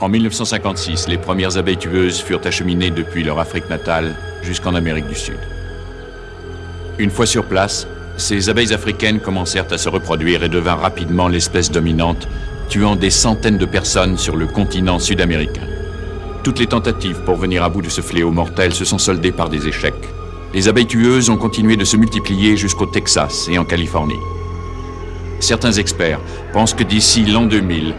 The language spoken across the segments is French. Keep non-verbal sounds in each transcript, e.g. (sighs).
En 1956, les premières abeilles tueuses furent acheminées depuis leur Afrique natale jusqu'en Amérique du Sud. Une fois sur place, ces abeilles africaines commencèrent à se reproduire et devinrent rapidement l'espèce dominante, tuant des centaines de personnes sur le continent sud-américain. Toutes les tentatives pour venir à bout de ce fléau mortel se sont soldées par des échecs. Les abeilles tueuses ont continué de se multiplier jusqu'au Texas et en Californie. Certains experts pensent que d'ici l'an 2000,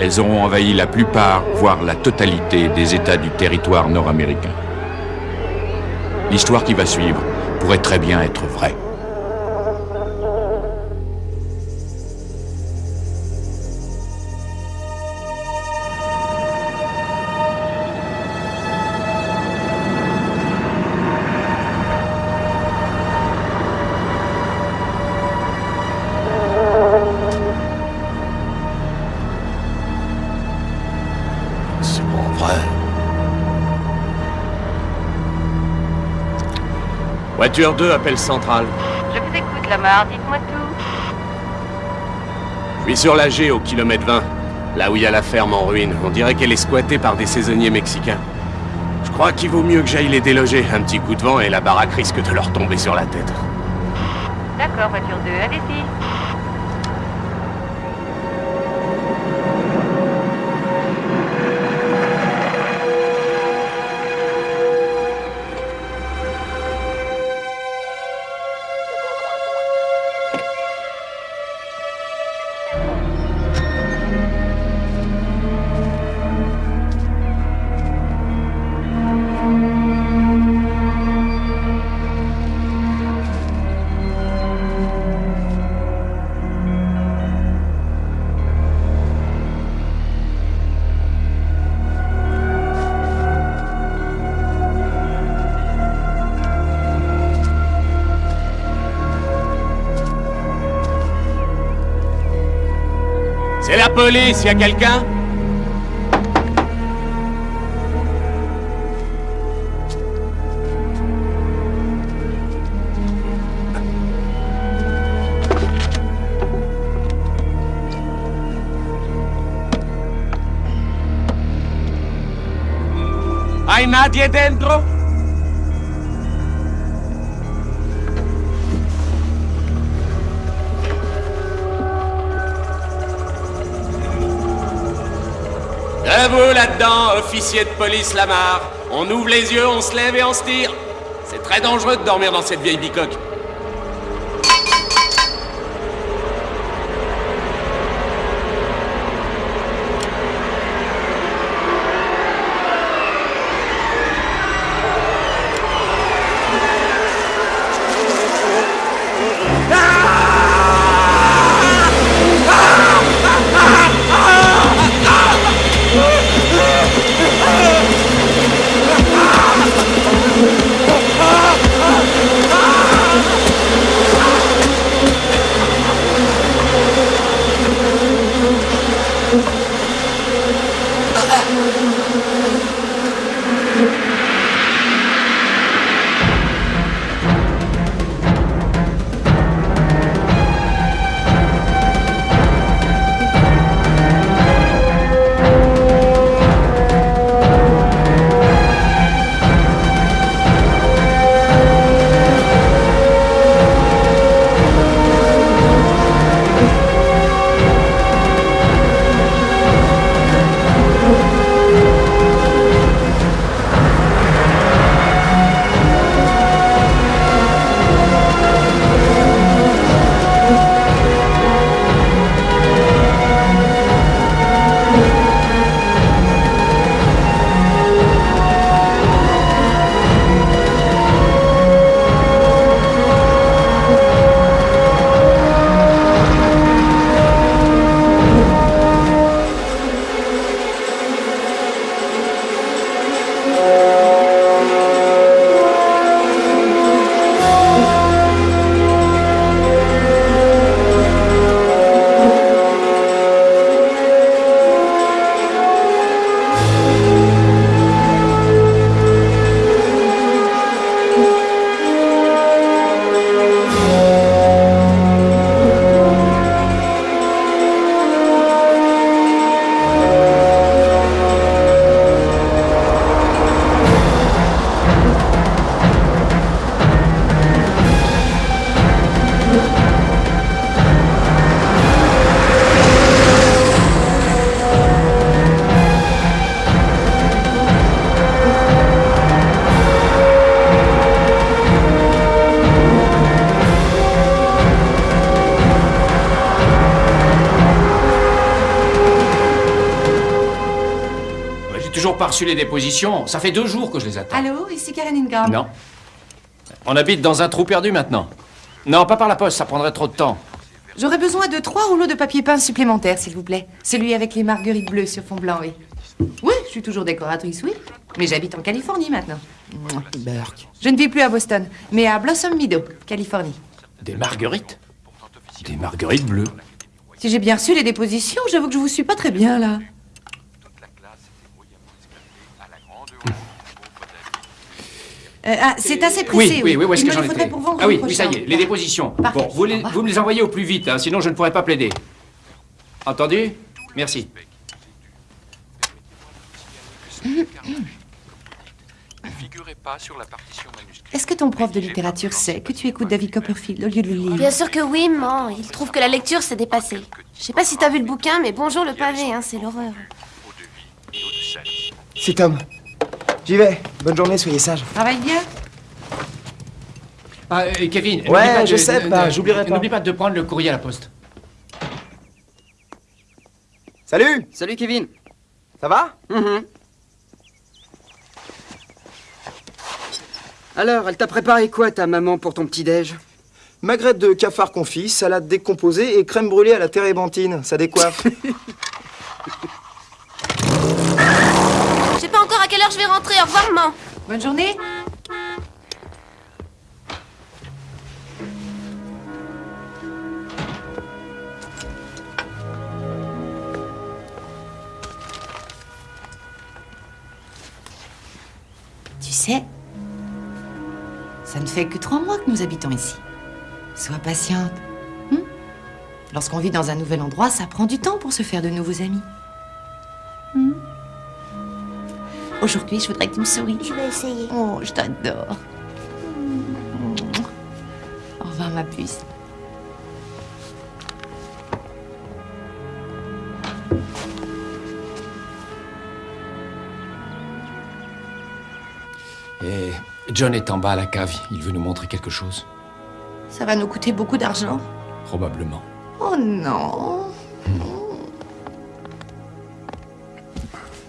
elles auront envahi la plupart, voire la totalité des États du territoire nord-américain. L'histoire qui va suivre pourrait très bien être vraie. Voiture 2, appel central. Je vous écoute, Lamar, dites-moi tout. Je suis sur la G au kilomètre 20, là où il y a la ferme en ruine. On dirait qu'elle est squattée par des saisonniers mexicains. Je crois qu'il vaut mieux que j'aille les déloger. Un petit coup de vent et la baraque risque de leur tomber sur la tête. D'accord, voiture 2, allez-y. Police, y a quelqu'un ¿Hay nadie dentro? À là-dedans, officier de police Lamar. On ouvre les yeux, on se lève et on se tire. C'est très dangereux de dormir dans cette vieille bicoque. Reçu les dépositions. Ça fait deux jours que je les attends. Allô, ici Karen Ingram. Non. On habite dans un trou perdu maintenant. Non, pas par la poste, ça prendrait trop de temps. J'aurais besoin de trois rouleaux de papier peint supplémentaires, s'il vous plaît. Celui avec les marguerites bleues sur fond blanc, oui. Oui, je suis toujours décoratrice, oui. Mais j'habite en Californie maintenant. Burke. Je ne vis plus à Boston, mais à Blossom Meadow, Californie. Des marguerites? Des marguerites bleues. Si j'ai bien reçu les dépositions, j'avoue que je vous suis pas très bien, là. Euh, ah, c'est assez pressé. Oui, oui, oui, où est-ce que j'en pour vendredi Ah oui, oui, ça y est, les dépositions. Parfait. Bon, vous, les- vous me les envoyez au plus vite, hein, sinon je ne pourrai pas plaider. Entendu? Merci. figurait pas sur la partition manuscrite. Est-ce que ton prof de littérature sait que tu écoutes David Copperfield au lieu de le lire? Bien sûr que oui, maman. Il trouve que la lecture s'est dépassée. Je sais pas si t'as vu le bouquin, mais bonjour le pavé, hein, c'est l'horreur. C'est Tom. J'y vais. Bonne journée, soyez sages. Travaille bien Ah, euh, Kevin, Ouais, pas je de- sais de- pas, de- j'oublierai pas. N'oublie pas de prendre le courrier à la poste. Salut Salut Kevin. Ça va? Mhm. Alors, elle t'a préparé quoi ta maman pour ton petit-déj Magrette de cafard confit, salade décomposée et crème brûlée à la térébenthine. Ça décoiffe. (laughs) Je sais pas encore à quelle heure je vais rentrer. Au revoir, maman. Bonne journée Tu sais, ça ne fait que trois mois que nous habitons ici. Sois patiente. hein Lorsqu'on vit dans un nouvel endroit, ça prend du temps pour se faire de nouveaux amis. Hmm? Aujourd'hui, je voudrais que tu me souris. Je vais essayer. Oh, je t'adore. Au revoir, ma puce. Et John est en bas à la cave, il veut nous montrer quelque chose. Ça va nous coûter beaucoup d'argent. Probablement. Oh non.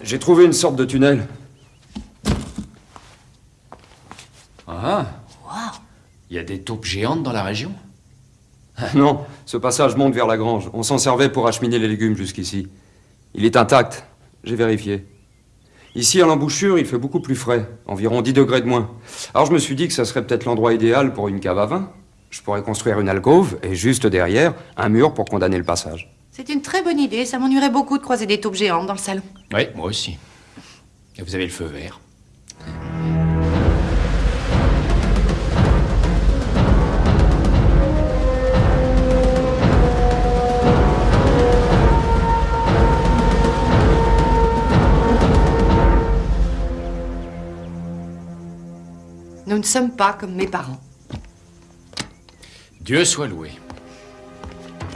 J'ai trouvé une sorte de tunnel. Ah Taupes géantes dans la région (laughs) Non, ce passage monte vers la grange. On s'en servait pour acheminer les légumes jusqu'ici. Il est intact, j'ai vérifié. Ici, à l'embouchure, il fait beaucoup plus frais, environ 10 degrés de moins. Alors je me suis dit que ça serait peut-être l'endroit idéal pour une cave à vin. Je pourrais construire une alcôve et juste derrière, un mur pour condamner le passage. C'est une très bonne idée. Ça m'ennuierait beaucoup de croiser des taupes géantes dans le salon. Oui, moi aussi. Et vous avez le feu vert. Nous ne sommes pas comme mes parents. Dieu soit loué.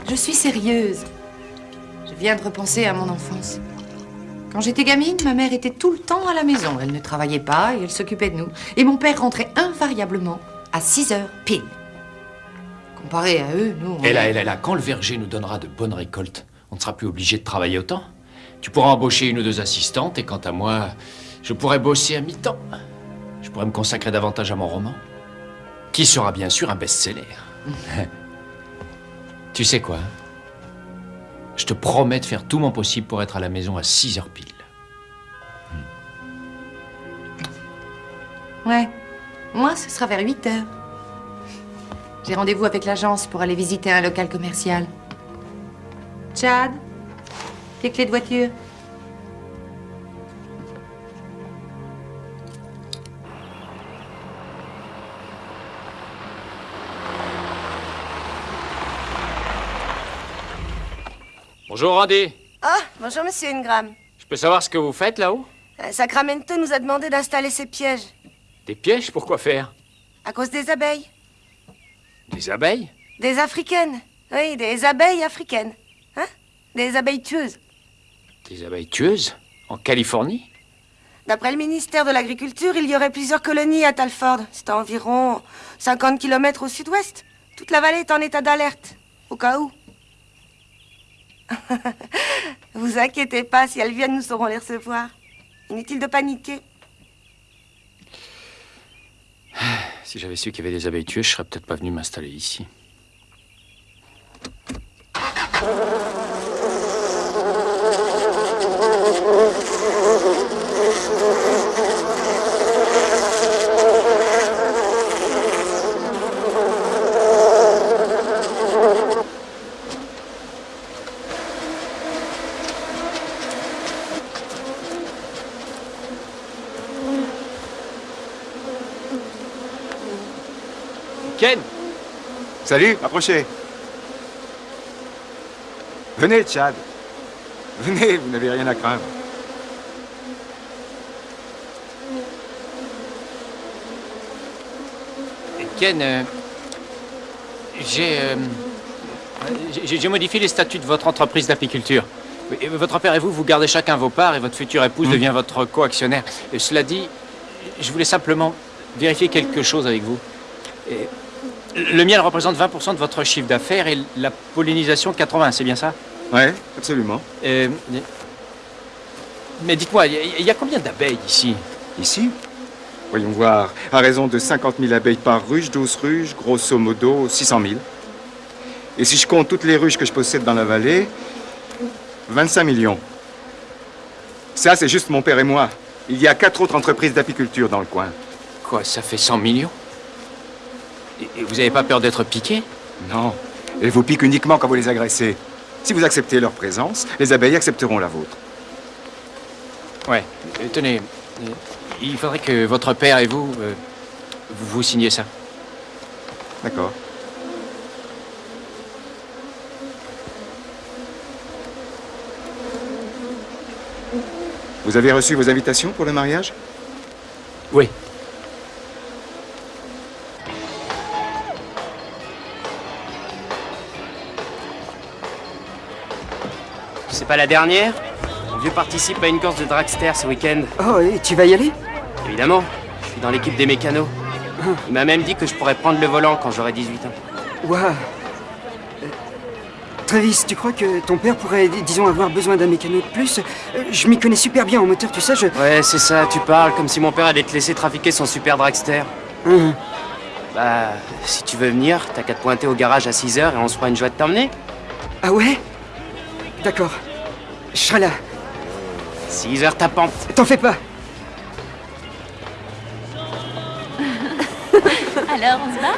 Je suis sérieuse. Je viens de repenser à mon enfance. Quand j'étais gamine, ma mère était tout le temps à la maison. Elle ne travaillait pas et elle s'occupait de nous. Et mon père rentrait invariablement à 6 heures pile. Comparé à eux, nous. on Et là, est- et là, et là, quand le verger nous donnera de bonnes récoltes, on ne sera plus obligé de travailler autant. Tu pourras embaucher une ou deux assistantes, et quant à moi, je pourrai bosser à mi-temps. Je pourrais me consacrer davantage à mon roman, qui sera bien sûr un best-seller. (laughs) tu sais quoi? Je te promets de faire tout mon possible pour être à la maison à 6 heures pile. Ouais. Moi, ce sera vers 8 heures. J'ai rendez-vous avec l'agence pour aller visiter un local commercial. Chad, tes clés de voiture. Bonjour Randy. Ah, bonjour Monsieur Ingram. Je peux savoir ce que vous faites là-haut? Euh, Sacramento nous a demandé d'installer ces pièges. Des pièges Pourquoi faire? À cause des abeilles. Des abeilles? Des africaines. Oui, des abeilles africaines. Hein? Des abeilles tueuses. Des abeilles tueuses? En Californie? D'après le ministère de l'Agriculture, il y aurait plusieurs colonies à Talford. C'est à environ 50 km au sud-ouest. Toute la vallée est en état d'alerte. Au cas où. (laughs) vous inquiétez pas, si elles viennent, nous saurons les recevoir. Inutile de paniquer. (sighs) Si j'avais su qu'il y avait des abeilles tueuses, je serais peut-être pas venu m'installer ici. Ken Salut, approchez. Venez, Chad. Venez, vous n'avez rien à craindre. Ken, euh, j'ai, euh, j'ai modifié les statuts de votre entreprise d'apiculture. Votre père et vous, vous gardez chacun vos parts et votre future épouse devient votre coactionnaire. Et cela dit, je voulais simplement vérifier quelque chose avec vous. Et le miel représente 20% de votre chiffre d'affaires et la pollinisation 80, c'est bien ça? Ouais, absolument. Euh, mais dites-moi, il y, a- il y a combien d'abeilles ici? Ici? Voyons voir. À raison de 50 000 abeilles par ruche, 12 ruches, grosso modo 600 000. Et si je compte toutes les ruches que je possède dans la vallée, 25 millions. Ça, c'est juste mon père et moi. Il y a quatre autres entreprises d'apiculture dans le coin. Quoi, ça fait 100 millions? Et, et vous n'avez pas peur d'être piqué Non. Elles vous piquent uniquement quand vous les agressez. Si vous acceptez leur présence, les abeilles accepteront la vôtre. Ouais. Tenez, il faudrait que votre père et vous, euh, vous, vous signiez ça. D'accord. Vous avez reçu vos invitations pour le mariage? Oui. C'est pas la dernière Mon vieux participe à une course de dragster ce week-end. Oh, et tu vas y aller? Évidemment, je suis dans l'équipe des mécanos. Il m'a même dit que je pourrais prendre le volant quand j'aurai 18 ans. Waouh Euh, Travis, tu crois que ton père pourrait, dis- disons, avoir besoin d'un mécano de plus? Euh, Je m'y connais super bien en moteur, tu sais, je... Ouais, c'est ça, tu parles comme si mon père allait te laisser trafiquer son super dragster. Hum, Bah, si tu veux venir, t'as qu'à te pointer au garage à 6h et on se fera une joie de t'emmener. Ah ouais? D'accord. Je serai là. 6h tapante. T'en fais pas (laughs) Alors, on se bat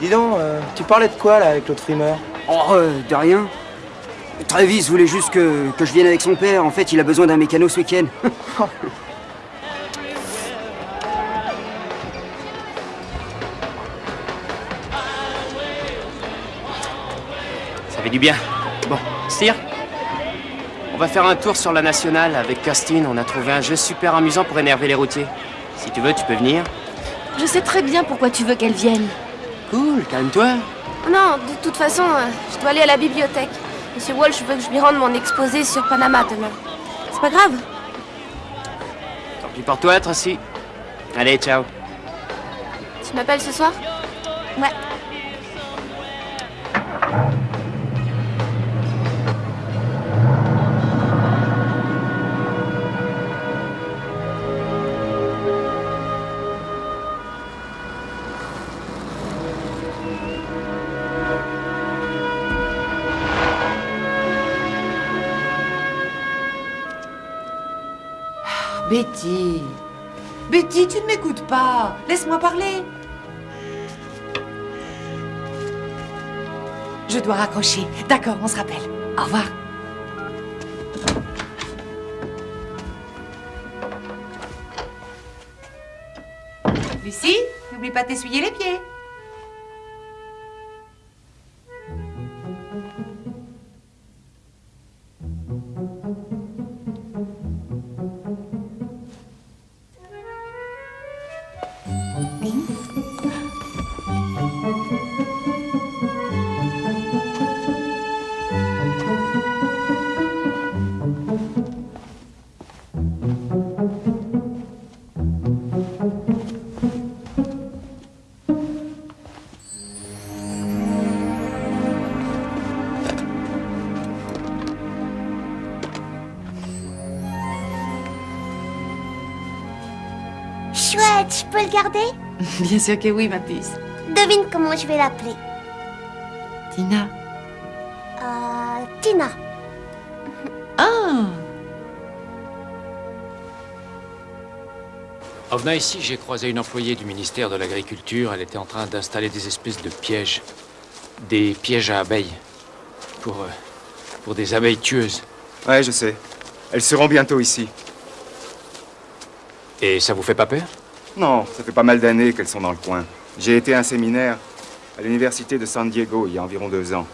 Dis donc, euh, tu parlais de quoi là avec l'autre frimeur? Oh, euh, de rien. Travis voulait juste que, que je vienne avec son père. En fait, il a besoin d'un mécano ce week-end. (laughs) Ça fait du bien. On va faire un tour sur la nationale avec Kirstine. On a trouvé un jeu super amusant pour énerver les routiers. Si tu veux, tu peux venir. Je sais très bien pourquoi tu veux qu'elle vienne. Cool, calme-toi. Non, de toute façon, euh, je dois aller à la bibliothèque. Monsieur Walsh veut que je lui rende mon exposé sur Panama demain. C'est pas grave. Tant pis pour toi, Tracy. Allez, ciao. Tu m'appelles ce soir? Ouais. Betty. Betty, tu ne m'écoutes pas. Laisse-moi parler. Je dois raccrocher. D'accord, on se rappelle. Au revoir. Lucie, n'oublie pas de t'essuyer les pieds. (laughs) Bien sûr que oui, ma puce. Devine comment je vais l'appeler. Tina. Euh, Tina. (laughs) Ah En venant ici, j'ai croisé une employée du ministère de l'Agriculture. Elle était en train d'installer des espèces de pièges. Des pièges à abeilles. Pour, euh, pour des abeilles tueuses. Ouais, je sais. Elles seront bientôt ici. Et ça vous fait pas peur? Non, ça fait pas mal d'années qu'elles sont dans le coin. J'ai été à un séminaire à l'université de San Diego il y a environ deux ans.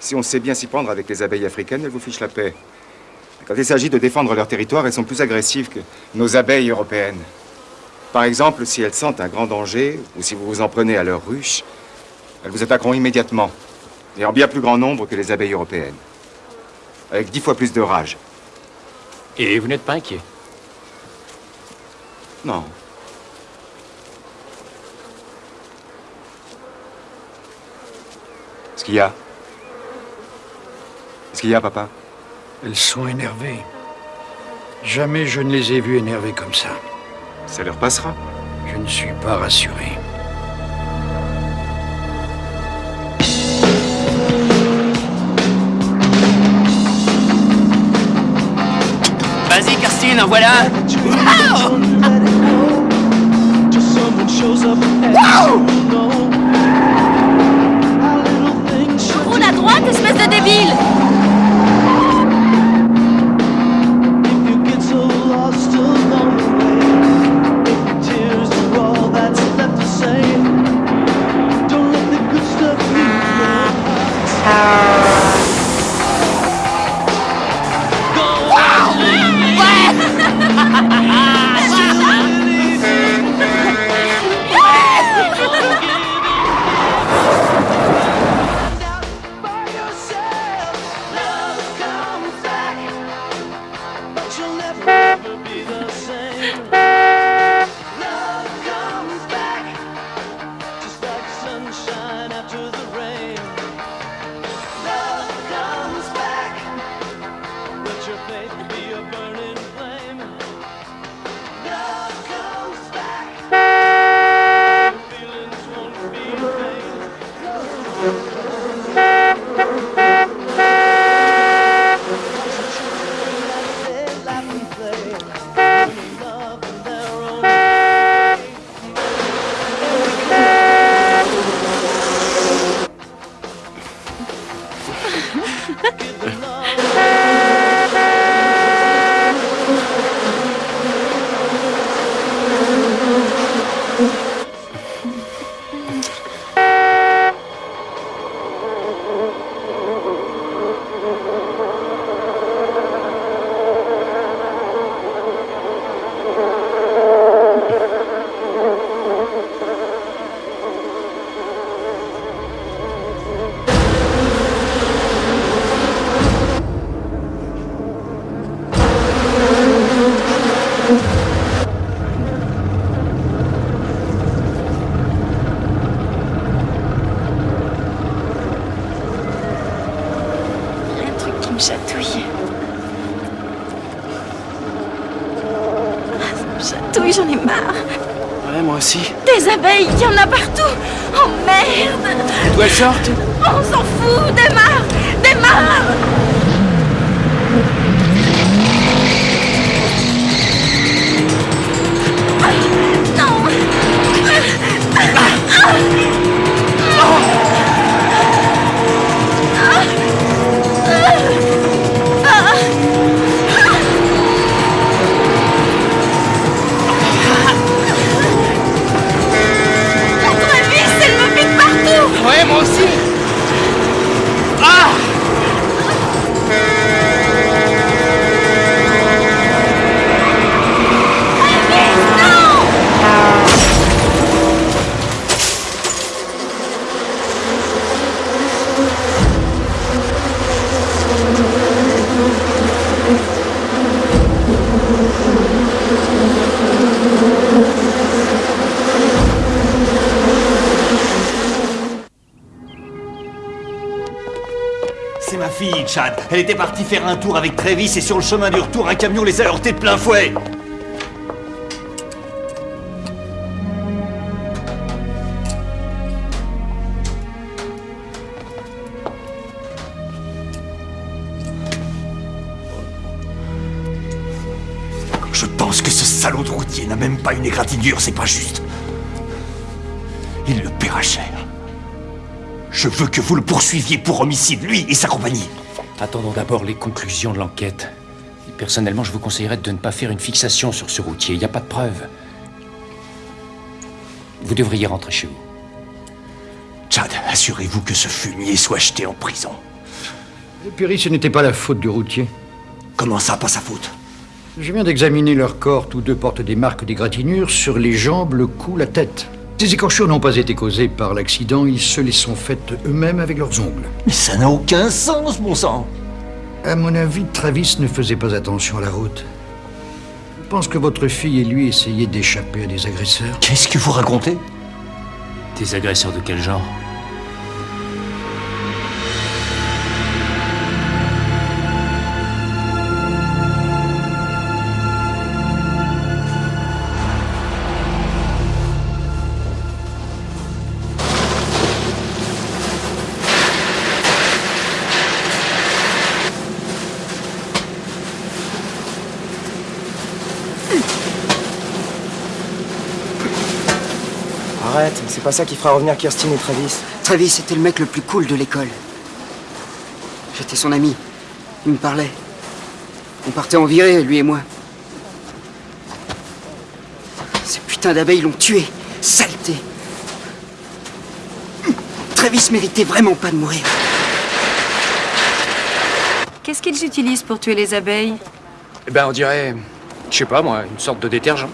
Si on sait bien s'y prendre avec les abeilles africaines, elles vous fichent la paix. Quand il s'agit de défendre leur territoire, elles sont plus agressives que nos abeilles européennes. Par exemple, si elles sentent un grand danger, ou si vous vous en prenez à leur ruche, elles vous attaqueront immédiatement, et en bien plus grand nombre que les abeilles européennes. Avec dix fois plus de rage. Et vous n'êtes pas inquiet? Non. Qu'est-ce qu'il y a? Qu'est-ce qu'il y a, papa? Elles sont énervées. Jamais je ne les ai vues énervées comme ça. Ça leur passera. Je ne suis pas rassuré. Vas-y, Kirstine, voilà à droite, espèce de débile? Elle était partie faire un tour avec Travis et sur le chemin du retour, un camion les a heurtés de plein fouet. Je pense que ce salaud de routier n'a même pas une égratignure, c'est pas juste. Il le paiera cher. Je veux que vous le poursuiviez pour homicide, lui et sa compagnie. Attendons d'abord les conclusions de l'enquête. Et Personnellement, je vous conseillerais de ne pas faire une fixation sur ce routier. Il n'y a pas de preuves. Vous devriez rentrer chez vous. Chad, assurez-vous que ce fumier soit jeté en prison. Perry, ce n'était pas la faute du routier. Comment ça, pas sa faute? Je viens d'examiner leur corps. Tous deux portent des marques d'égratignure sur les jambes, le cou, la tête. Ces écorchures n'ont pas été causées par l'accident, ils se les sont faites eux-mêmes avec leurs ongles. Mais ça n'a aucun sens, bon sang À mon avis, Travis ne faisait pas attention à la route. Je pense que votre fille et lui essayaient d'échapper à des agresseurs. Qu'est-ce que vous racontez? Des agresseurs de quel genre? Pas ça qui fera revenir Kirstine et Travis. Travis était le mec le plus cool de l'école. J'étais son ami. Il me parlait. On partait en virée, lui et moi. Ces putains d'abeilles l'ont tué. Saleté. Travis méritait vraiment pas de mourir. Qu'est-ce qu'ils utilisent pour tuer les abeilles? Eh ben, on dirait, je sais pas moi, une sorte de détergent.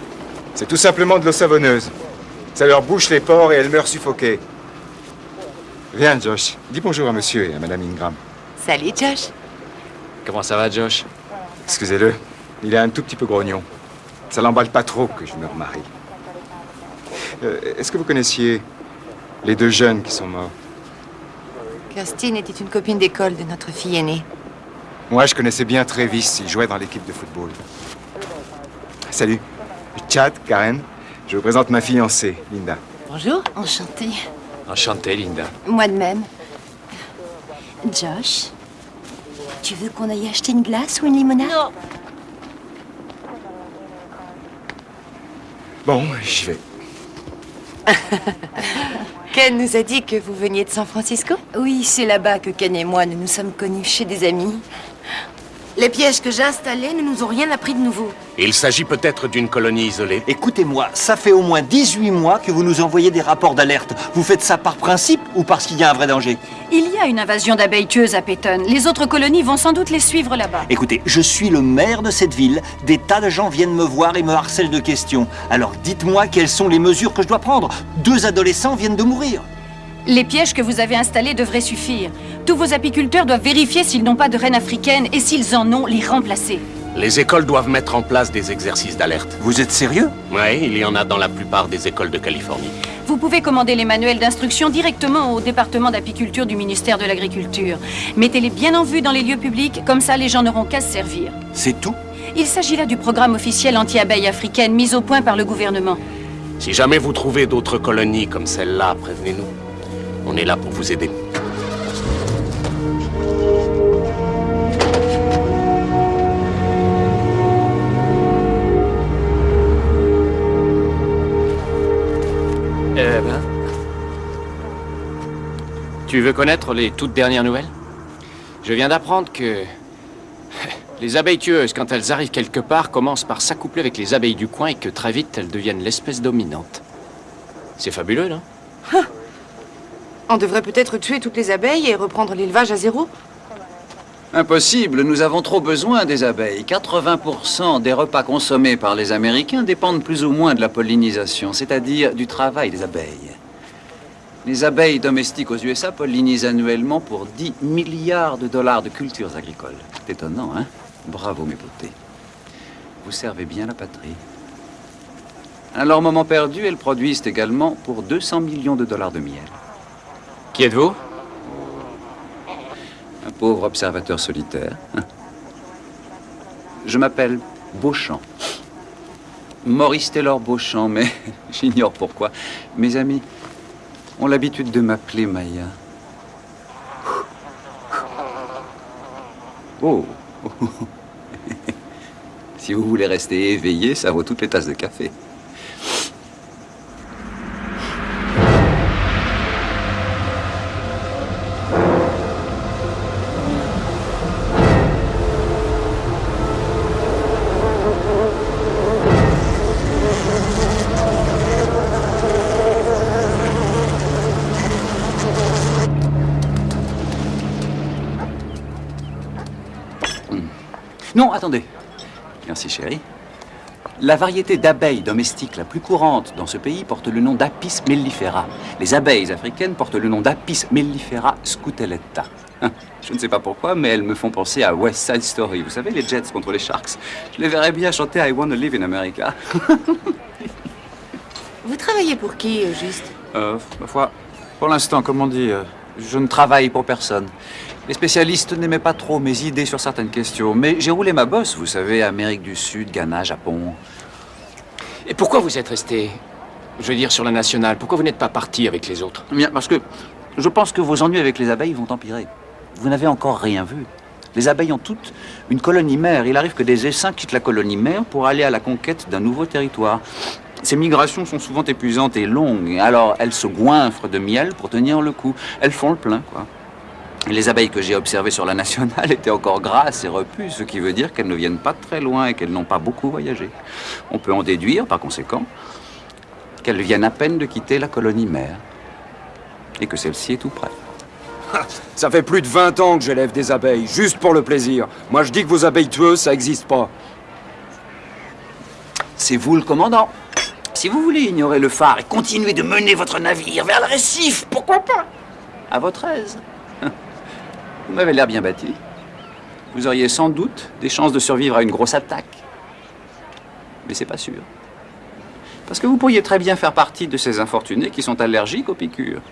C'est tout simplement de l'eau savonneuse. Ça leur bouche les pores et elles meurent suffoquées. Viens, Josh. Dis bonjour à monsieur et à madame Ingram. Salut, Josh. Comment ça va, Josh? Excusez-le, il est un tout petit peu grognon. Ça l'emballe pas trop que je me remarie. Euh, Est-ce que vous connaissiez les deux jeunes qui sont morts? Kirstine était une copine d'école de notre fille aînée. Moi, je connaissais bien Travis. Il jouait dans l'équipe de football. Salut. Chad, Karen. Je vous présente ma fiancée, Linda. Bonjour. Enchantée. Enchanté, Linda. Moi de même. Josh, tu veux qu'on aille acheter une glace ou une limonade? Non. Bon, j'y vais. (laughs) Ken nous a dit que vous veniez de San Francisco? Oui, c'est là-bas que Ken et moi nous nous sommes connus chez des amis. Les pièges que j'ai installés ne nous ont rien appris de nouveau. Il s'agit peut-être d'une colonie isolée. Écoutez-moi, ça fait au moins 18 mois que vous nous envoyez des rapports d'alerte. Vous faites ça par principe ou parce qu'il y a un vrai danger? Il y a une invasion d'abeilles tueuses à Peyton. Les autres colonies vont sans doute les suivre là-bas. Écoutez, je suis le maire de cette ville. Des tas de gens viennent me voir et me harcèlent de questions. Alors dites-moi quelles sont les mesures que je dois prendre. Deux adolescents viennent de mourir. Les pièges que vous avez installés devraient suffire. Tous vos apiculteurs doivent vérifier s'ils n'ont pas de reines africaines et s'ils en ont, les remplacer. Les écoles doivent mettre en place des exercices d'alerte. Vous êtes sérieux? Oui, il y en a dans la plupart des écoles de Californie. Vous pouvez commander les manuels d'instruction directement au département d'apiculture du ministère de l'Agriculture. Mettez-les bien en vue dans les lieux publics, comme ça les gens n'auront qu'à se servir. C'est tout? Il s'agit là du programme officiel anti-abeilles africaines mis au point par le gouvernement. Si jamais vous trouvez d'autres colonies comme celle-là, prévenez-nous. On est là pour vous aider. Eh ben. Tu veux connaître les toutes dernières nouvelles? Je viens d'apprendre que. (laughs) Les abeilles tueuses, quand elles arrivent quelque part, commencent par s'accoupler avec les abeilles du coin et que très vite elles deviennent l'espèce dominante. C'est fabuleux, non? On devrait peut-être tuer toutes les abeilles et reprendre l'élevage à zéro Impossible, nous avons trop besoin des abeilles. 80% des repas consommés par les Américains dépendent plus ou moins de la pollinisation, c'est-à-dire du travail des abeilles. Les abeilles domestiques aux USA pollinisent annuellement pour 10 milliards de dollars de cultures agricoles. C'est étonnant, hein? Bravo, mes beautés. Vous servez bien la patrie. À leur moment perdu, elles produisent également pour 200 millions de dollars de miel. Qui êtes-vous? Un pauvre observateur solitaire. Je m'appelle Beauchamp. Maurice Taylor Beauchamp, mais (laughs) j'ignore pourquoi. Mes amis ont l'habitude de m'appeler Maya. (laughs) Si vous voulez rester éveillé, ça vaut toutes les tasses de café. La variété d'abeilles domestiques la plus courante dans ce pays porte le nom d'Apis mellifera. Les abeilles africaines portent le nom d'Apis mellifera scutelletta. Je ne sais pas pourquoi, mais elles me font penser à West Side Story. Vous savez, les Jets contre les Sharks. Je les verrais bien chanter I Wanna Live in America. (laughs) Vous travaillez pour qui, au juste? Euh, ma foi, pour l'instant, comme on dit, euh, je ne travaille pour personne. Les spécialistes n'aimaient pas trop mes idées sur certaines questions, mais j'ai roulé ma bosse, vous savez, Amérique du Sud, Ghana, Japon. Et pourquoi vous êtes resté, je veux dire, sur la nationale? Pourquoi vous n'êtes pas parti avec les autres? Bien, parce que je pense que vos ennuis avec les abeilles vont empirer. Vous n'avez encore rien vu. Les abeilles ont toutes une colonie mère. Il arrive que des essaims quittent la colonie mère pour aller à la conquête d'un nouveau territoire. Ces migrations sont souvent épuisantes et longues, alors elles se goinfrent de miel pour tenir le coup. Elles font le plein, quoi. Les abeilles que j'ai observées sur la nationale (laughs) étaient encore grasses et repues, ce qui veut dire qu'elles ne viennent pas très loin et qu'elles n'ont pas beaucoup voyagé. On peut en déduire, par conséquent, qu'elles viennent à peine de quitter la colonie mère et que celle-ci est tout près. Ça fait plus de 20 ans que j'élève des abeilles, juste pour le plaisir. Moi, je dis que vos abeilles tueuses, ça n'existe pas. C'est vous le commandant. Si vous voulez ignorer le phare et continuer de mener votre navire vers le récif, pourquoi pas? À votre aise. Vous m'avez l'air bien bâti. Vous auriez sans doute des chances de survivre à une grosse attaque. Mais c'est pas sûr. Parce que vous pourriez très bien faire partie de ces infortunés qui sont allergiques aux piqûres.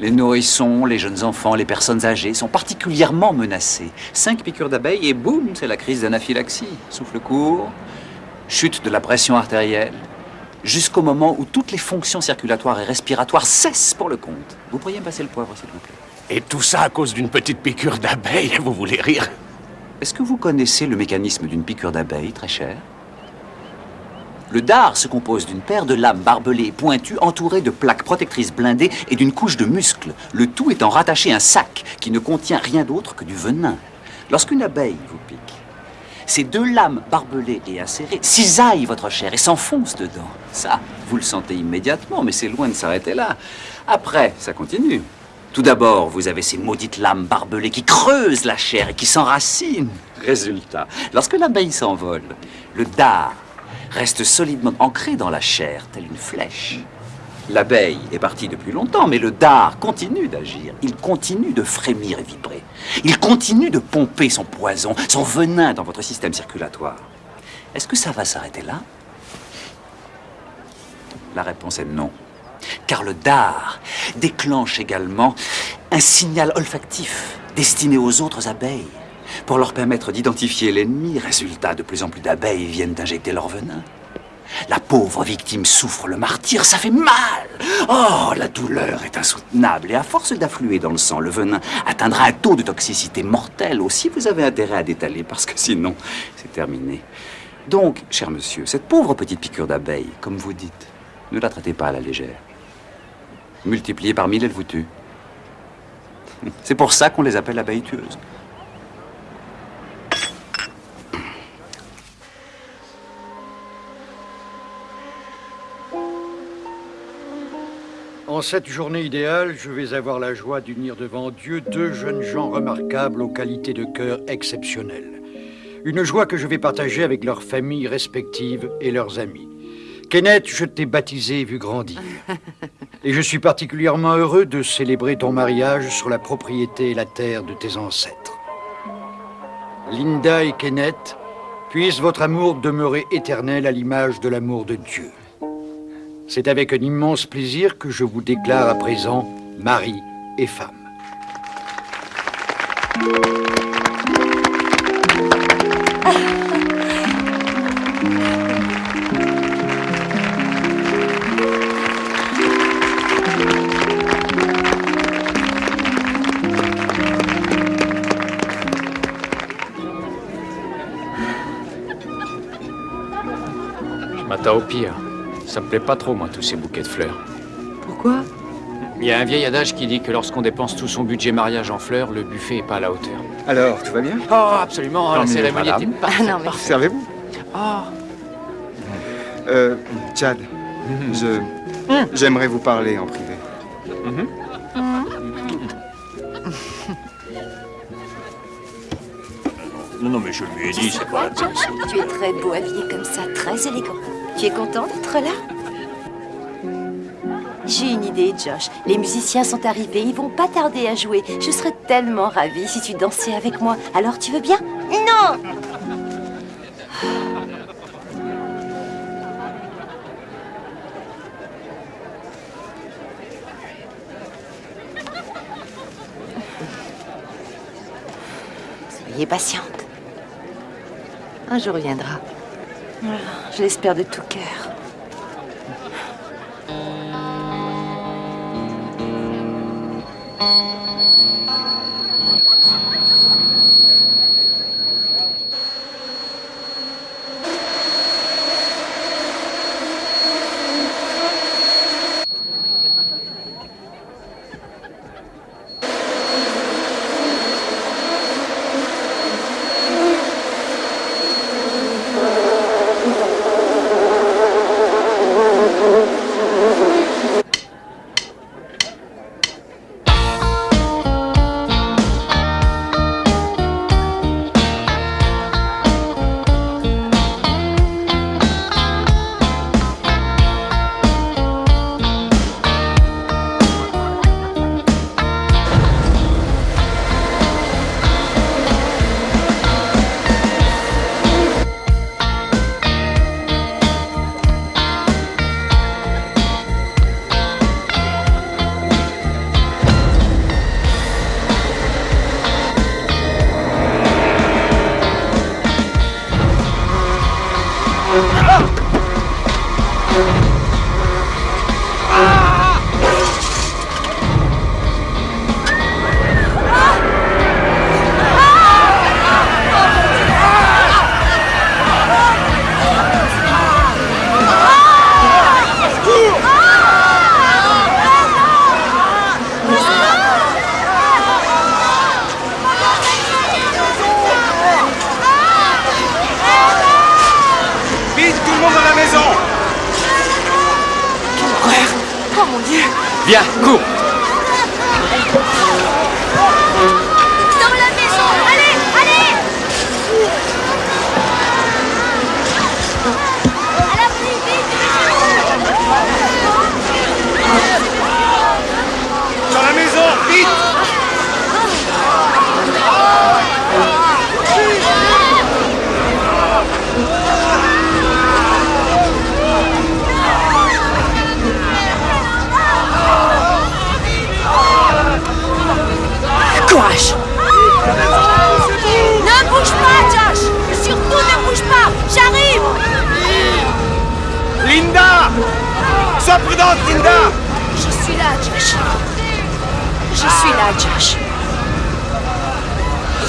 Les nourrissons, les jeunes enfants, les personnes âgées sont particulièrement menacés. Cinq piqûres d'abeilles et boum, c'est la crise d'anaphylaxie. Souffle court, chute de la pression artérielle, jusqu'au moment où toutes les fonctions circulatoires et respiratoires cessent pour le compte. Vous pourriez me passer le poivre, s'il vous plaît Et tout ça à cause d'une petite piqûre d'abeille, (laughs) vous voulez rire Est-ce que vous connaissez le mécanisme d'une piqûre d'abeille, très cher? Le dard se compose d'une paire de lames barbelées et pointues entourées de plaques protectrices blindées et d'une couche de muscles, le tout étant rattaché à un sac qui ne contient rien d'autre que du venin. Lorsqu'une abeille vous pique, ces deux lames barbelées et acérées cisaillent votre chair et s'enfoncent dedans. Ça, vous le sentez immédiatement, mais c'est loin de s'arrêter là. Après, ça continue. Tout d'abord, vous avez ces maudites lames barbelées qui creusent la chair et qui s'enracinent. Résultat, lorsque l'abeille s'envole, le dard reste solidement ancré dans la chair, telle une flèche. L'abeille est partie depuis longtemps, mais le dard continue d'agir. Il continue de frémir et vibrer. Il continue de pomper son poison, son venin dans votre système circulatoire. Est-ce que ça va s'arrêter là? La réponse est non. Car le dard déclenche également un signal olfactif destiné aux autres abeilles pour leur permettre d'identifier l'ennemi. Résultat, de plus en plus d'abeilles viennent injecter leur venin. La pauvre victime souffre le martyr, ça fait mal. Oh, la douleur est insoutenable et à force d'affluer dans le sang, le venin atteindra un taux de toxicité mortel. Aussi, vous avez intérêt à détaler parce que sinon, c'est terminé. Donc, cher monsieur, cette pauvre petite piqûre d'abeille, comme vous dites, ne la traitez pas à la légère. Multipliée par mille, elle vous tue. C'est pour ça qu'on les appelle abeilles tueuses. En cette journée idéale, je vais avoir la joie d'unir devant Dieu deux jeunes gens remarquables aux qualités de cœur exceptionnelles. Une joie que je vais partager avec leurs familles respectives et leurs amis. Kenneth, je t'ai baptisé et vu grandir. (laughs) Et je suis particulièrement heureux de célébrer ton mariage sur la propriété et la terre de tes ancêtres. Linda et Kenneth, puisse votre amour demeurer éternel à l'image de l'amour de Dieu. C'est avec un immense plaisir que je vous déclare à présent mari et femme. (laughs) Mata au pire. Ça me plaît pas trop, moi, tous ces bouquets de fleurs. Pourquoi? Il y a un vieil adage qui dit que lorsqu'on dépense tout son budget mariage en fleurs, le buffet est pas à la hauteur. Alors, tout va bien? Oh, absolument, Tant la cérémonie était parfaite. Ah non, mais- Servez-vous Oh. Euh, Chad, je... J'aimerais vous parler en privé. Non, non, mais je lui ai dit, c'est pas la peine. Tu es très beau habillé comme ça, très élégant. Tu es content d'être là? J'ai une idée, Josh. Les musiciens sont arrivés, ils vont pas tarder à jouer. Je serais tellement ravie si tu dansais avec moi. Alors tu veux bien? Non Soyez patiente. Un jour viendra. Je l'espère de tout cœur. Dieu Je suis là, Josh. Je suis là, Josh.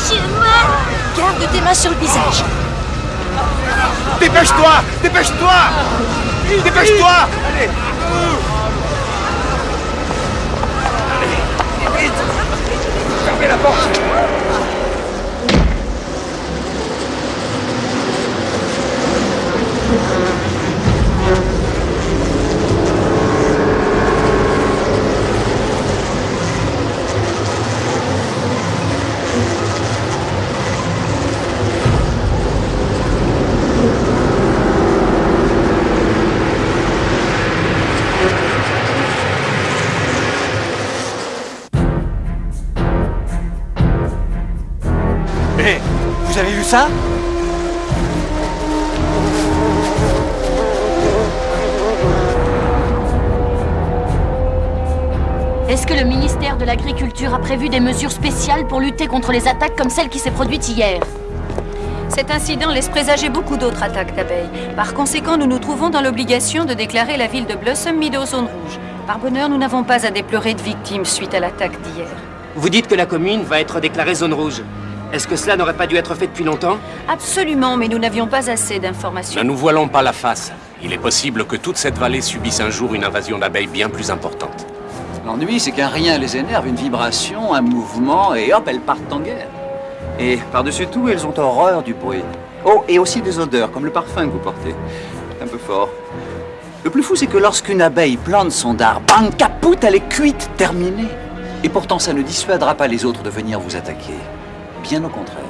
J'ai mal Garde tes mains sur le visage. Dépêche-toi Dépêche-toi. Dépêche-toi. Allez. Vite. Fermez la porte ça Est-ce que le ministère de l'Agriculture a prévu des mesures spéciales pour lutter contre les attaques comme celle qui s'est produite hier Cet incident laisse présager beaucoup d'autres attaques d'abeilles. Par conséquent, nous nous trouvons dans l'obligation de déclarer la ville de Blossom Meadow zone rouge. Par bonheur, nous n'avons pas à déplorer de victimes suite à l'attaque d'hier. Vous dites que la commune va être déclarée zone rouge. Est-ce que cela n'aurait pas dû être fait depuis longtemps Absolument, mais nous n'avions pas assez d'informations. Ne nous voilons pas la face. Il est possible que toute cette vallée subisse un jour une invasion d'abeilles bien plus importante. L'ennui, c'est qu'un rien les énerve, une vibration, un mouvement, et hop, elles partent en guerre. Et par-dessus tout, elles ont horreur du bruit. Oh, et aussi des odeurs, comme le parfum que vous portez. Un peu fort. Le plus fou, c'est que lorsqu'une abeille plante son dard, bang, capoute, elle est cuite, terminée. Et pourtant, ça ne dissuadera pas les autres de venir vous attaquer. Bien au contraire.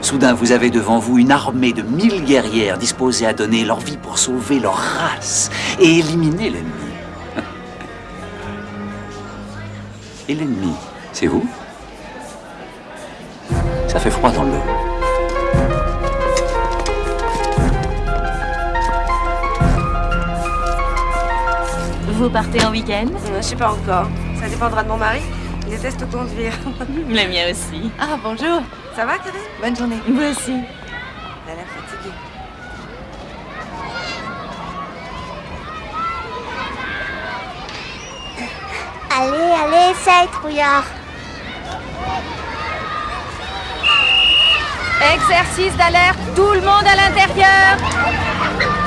Soudain, vous avez devant vous une armée de mille guerrières disposées à donner leur vie pour sauver leur race et éliminer l'ennemi. (laughs) Et l'ennemi, c'est vous? Ça fait froid dans l'eau. Vous partez en week-end? Je sais pas encore. Ça dépendra de mon mari. Il déteste conduire. (laughs) Le mien aussi. Ah, bonjour. Ça va, Karine? Bonne journée. Vous aussi. Elle a l'air fatiguée. Allez, allez, essaye, trouillard. Exercice d'alerte, tout le monde à l'intérieur.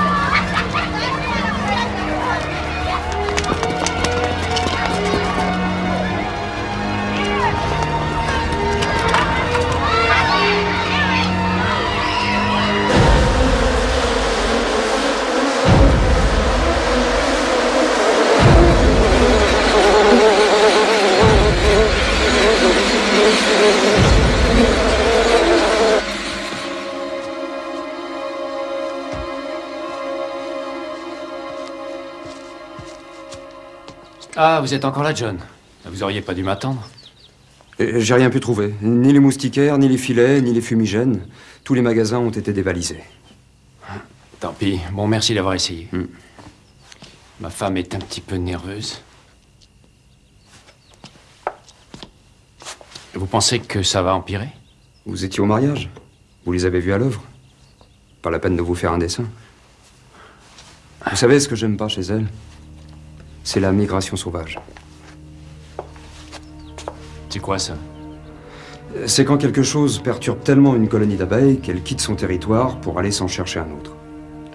Ah, vous êtes encore là, John. Vous auriez pas dû m'attendre. J'ai rien pu trouver. Ni les moustiquaires, ni les filets, ni les fumigènes. Tous les magasins ont été dévalisés. Tant pis. Bon, merci d'avoir essayé. Ma femme est un petit peu nerveuse. Vous pensez que ça va empirer? Vous étiez au mariage Vous les avez vus à l'œuvre Pas la peine de vous faire un dessin. Vous savez ce que j'aime pas chez elle? C'est la migration sauvage. C'est quoi ça? C'est quand quelque chose perturbe tellement une colonie d'abeilles qu'elle quitte son territoire pour aller s'en chercher un autre.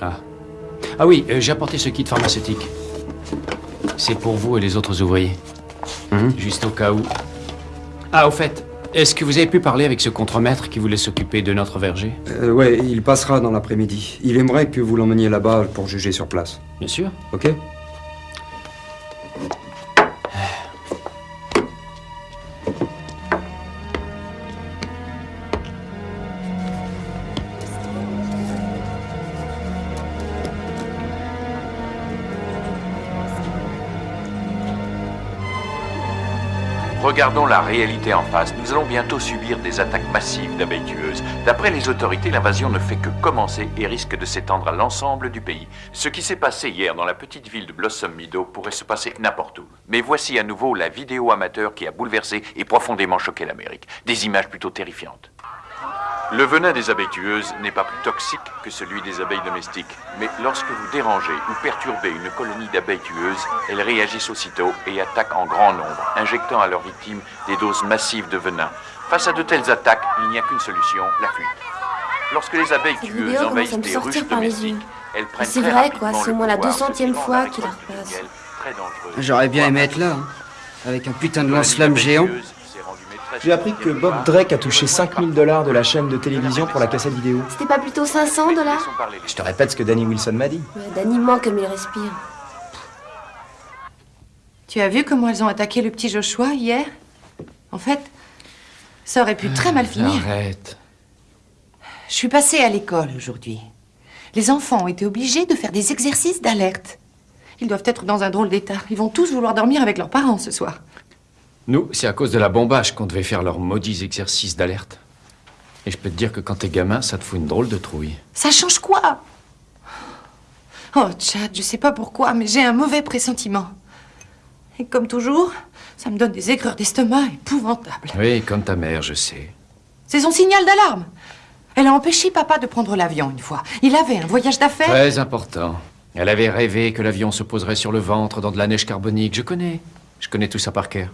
Ah. Ah oui, euh, j'ai apporté ce kit pharmaceutique. C'est pour vous et les autres ouvriers. Juste au cas où. Ah, au fait, est-ce que vous avez pu parler avec ce contremaître qui voulait s'occuper de notre verger? Euh, ouais, il passera dans l'après-midi. Il aimerait que vous l'emmeniez là-bas pour juger sur place. Bien sûr. Ok? Regardons la réalité en face. Nous allons bientôt subir des attaques massives d'abeilles tueuses. D'après les autorités, l'invasion ne fait que commencer et risque de s'étendre à l'ensemble du pays. Ce qui s'est passé hier dans la petite ville de Blossom Meadow pourrait se passer n'importe où. Mais voici à nouveau la vidéo amateur qui a bouleversé et profondément choqué l'Amérique. Des images plutôt terrifiantes. Le venin des abeilles tueuses n'est pas plus toxique que celui des abeilles domestiques, mais lorsque vous dérangez ou perturbez une colonie d'abeilles tueuses, elles réagissent aussitôt et attaquent en grand nombre, injectant à leurs victimes des doses massives de venin. Face à de telles attaques, il n'y a qu'une solution, la fuite. Lorsque les abeilles Cette tueuses envahissent des ruches domestiques, elles prennent C'est vrai, quoi, c'est au moins la pouvoir, 200e se fois livrant qu'il repasse. J'aurais bien aimé être là, hein, avec un putain de lance-flamme géant. J'ai appris que Bob Drake a touché 5000 dollars de la chaîne de télévision pour la cassette vidéo. C'était pas plutôt 500 dollars Je te répète ce que Danny Wilson m'a dit. Ouais, Danny ment comme il respire. Tu as vu comment elles ont attaqué le petit Joshua hier? En fait, ça aurait pu très mal finir. Arrête. Je suis passée à l'école aujourd'hui. Les enfants ont été obligés de faire des exercices d'alerte. Ils doivent être dans un drôle d'état. Ils vont tous vouloir dormir avec leurs parents ce soir. Nous, c'est à cause de la bombage qu'on devait faire leurs maudits exercices d'alerte. Et je peux te dire que quand t'es gamin, ça te fout une drôle de trouille. Ça change quoi? Oh, Chad, je sais pas pourquoi, mais j'ai un mauvais pressentiment. Et comme toujours, ça me donne des aigreurs d'estomac épouvantables. Oui, comme ta mère, je sais. C'est son signal d'alarme. Elle a empêché papa de prendre l'avion une fois. Il avait un voyage d'affaires. Très important. Elle avait rêvé que l'avion se poserait sur le ventre dans de la neige carbonique. Je connais. Je connais tout ça par cœur.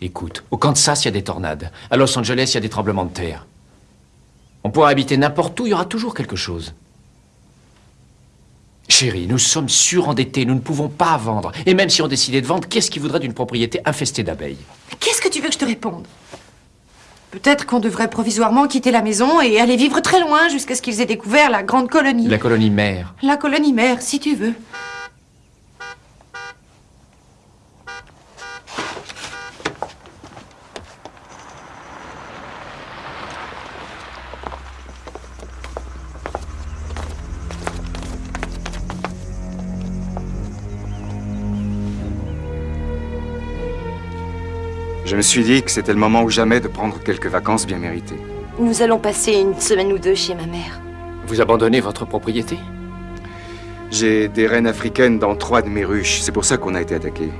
Écoute, au Kansas, il y a des tornades. À Los Angeles, il y a des tremblements de terre. On pourra habiter n'importe où, il y aura toujours quelque chose. Chérie, nous sommes surendettés, nous ne pouvons pas vendre. Et même si on décidait de vendre, qu'est-ce qui voudrait d'une propriété infestée d'abeilles? Qu'est-ce que tu veux que je te réponde? Peut-être qu'on devrait provisoirement quitter la maison et aller vivre très loin jusqu'à ce qu'ils aient découvert la grande colonie. La colonie mère. La colonie mère, si tu veux. Je me suis dit que c'était le moment ou jamais de prendre quelques vacances bien méritées. Nous allons passer une semaine ou deux chez ma mère. Vous abandonnez votre propriété? J'ai des reines africaines dans trois de mes ruches. C'est pour ça qu'on a été attaqué.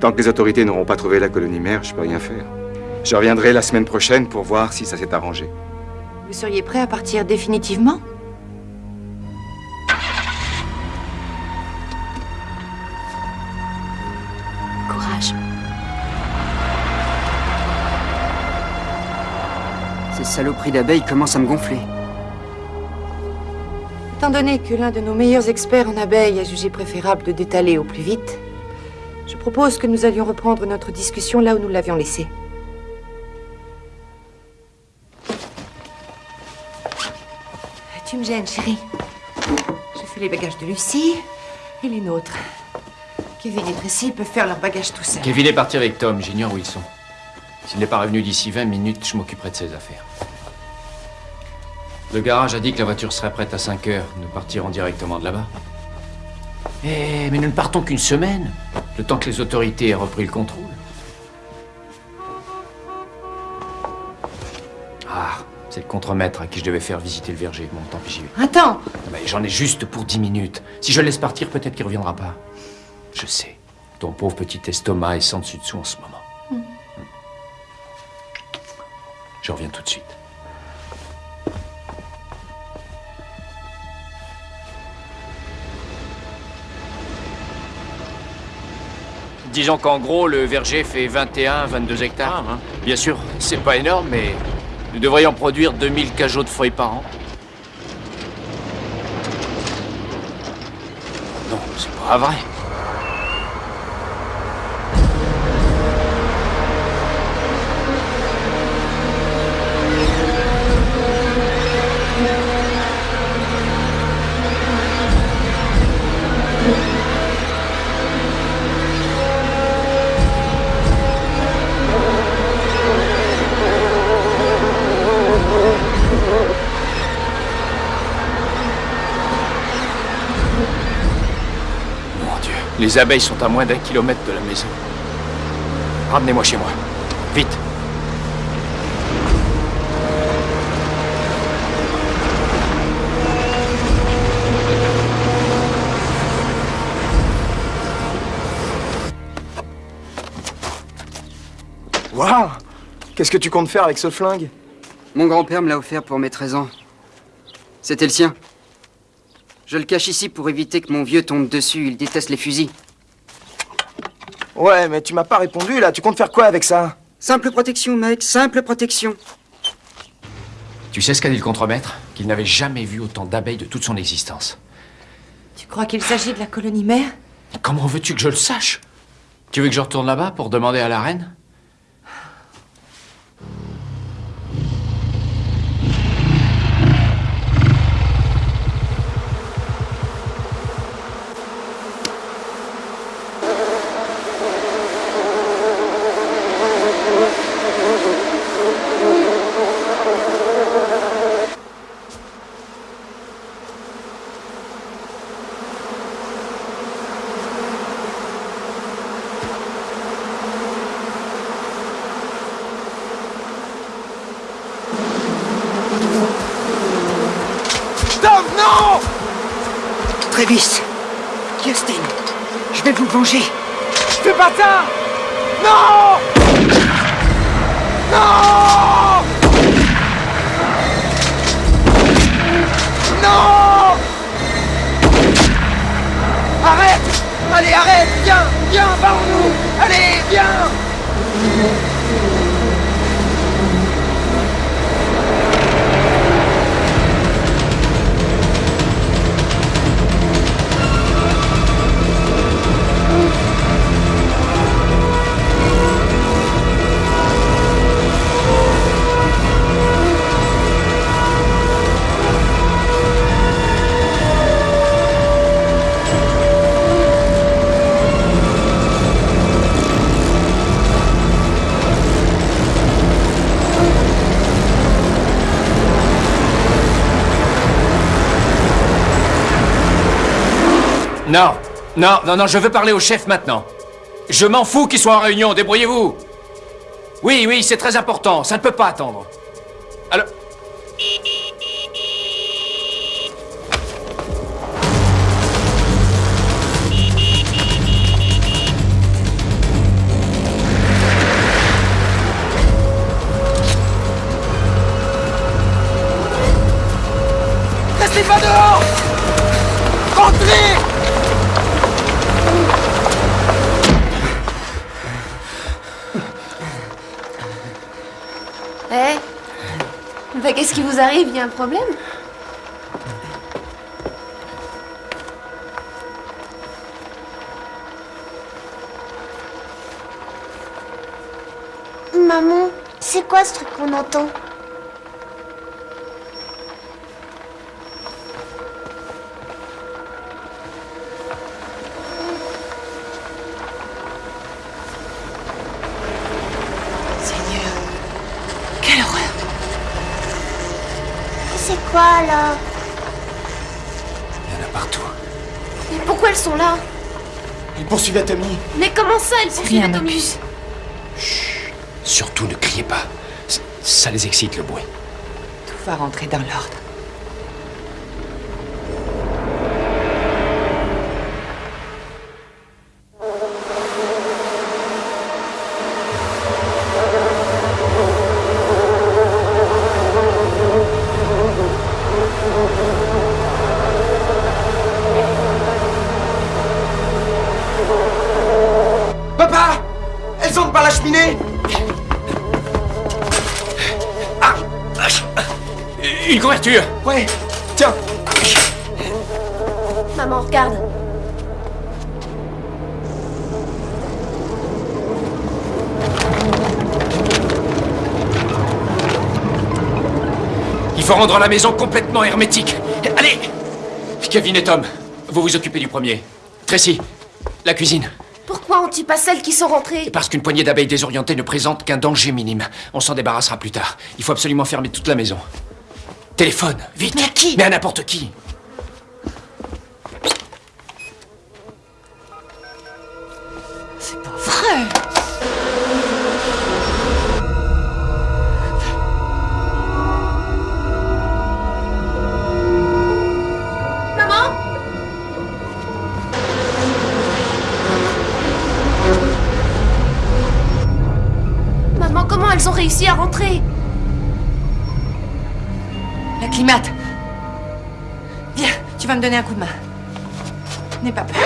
Tant que les autorités n'auront pas trouvé la colonie mère, je peux rien faire. Je reviendrai la semaine prochaine pour voir si ça s'est arrangé. Vous seriez prêt à partir définitivement? Ces saloperies d'abeilles commencent à me gonfler. Étant donné que l'un de nos meilleurs experts en abeilles a jugé préférable de détaler au plus vite, je propose que nous allions reprendre notre discussion là où nous l'avions laissée. Tu me gênes, chérie. Je fais les bagages de Lucie et les nôtres. Kevin et Tracy peuvent faire leurs bagages tout seuls. Kevin est parti avec Tom, j'ignore où ils sont. S'il n'est pas revenu d'ici 20 minutes, je m'occuperai de ses affaires. Le garage a dit que la voiture serait prête à 5 heures. Nous partirons directement de là-bas. Eh, mais nous ne partons qu'une semaine, le temps que les autorités aient repris le contrôle. Ah, c'est le contremaître à qui je devais faire visiter le verger. Bon, tant pis, j'y vais. Attends Ah, mais J'en ai juste pour 10 minutes. Si je le laisse partir, peut-être qu'il reviendra pas. Je sais. Ton pauvre petit estomac est sans dessus dessous en ce moment. Je reviens tout de suite. Disons qu'en gros, le verger fait 21, 22 hectares. hein. Bien sûr, c'est pas énorme, mais nous devrions produire 2000 cajots de feuilles par an. Non, c'est pas vrai. Les abeilles sont à moins d'un kilomètre de la maison. Ramenez-moi chez moi. Vite. Waouh Qu'est-ce que tu comptes faire avec ce flingue? Mon grand-père me l'a offert pour mes 13 ans. C'était le sien. Je le cache ici pour éviter que mon vieux tombe dessus. Il déteste les fusils. Ouais, mais tu m'as pas répondu là. Tu comptes faire quoi avec ça? Simple protection, mec. Simple protection. Tu sais ce qu'a dit le contremaître? Qu'il n'avait jamais vu autant d'abeilles de toute son existence. Tu crois qu'il s'agit de la colonie mère? Comment veux-tu que je le sache? Tu veux que je retourne là-bas pour demander à la reine? Non, non, non, non, je veux parler au chef maintenant. Je m'en fous qu'il soit en réunion, débrouillez-vous. Oui, oui, c'est très important, ça ne peut pas attendre. Alors... Restez pas dehors Rentrez Bah qu'est-ce qui vous arrive? Il y a un problème? Maman, c'est quoi ce truc qu'on entend? Tommy. Mais comment ça, elles poursuivent rien, Tommy Opus. Surtout ne criez pas. Ça, ça les excite le bruit. Tout va rentrer dans l'ordre. Ouais, tiens Maman, regarde. Il faut rendre la maison complètement hermétique. Allez Kevin et Tom, vous vous occupez du premier. Tracy, la cuisine. Pourquoi on tue pas celles qui sont rentrées? Parce qu'une poignée d'abeilles désorientées ne présente qu'un danger minime. On s'en débarrassera plus tard. Il faut absolument fermer toute la maison. Téléphone, vite. Mais à qui? Mais à n'importe qui me donner un coup de main. N'aie pas peur.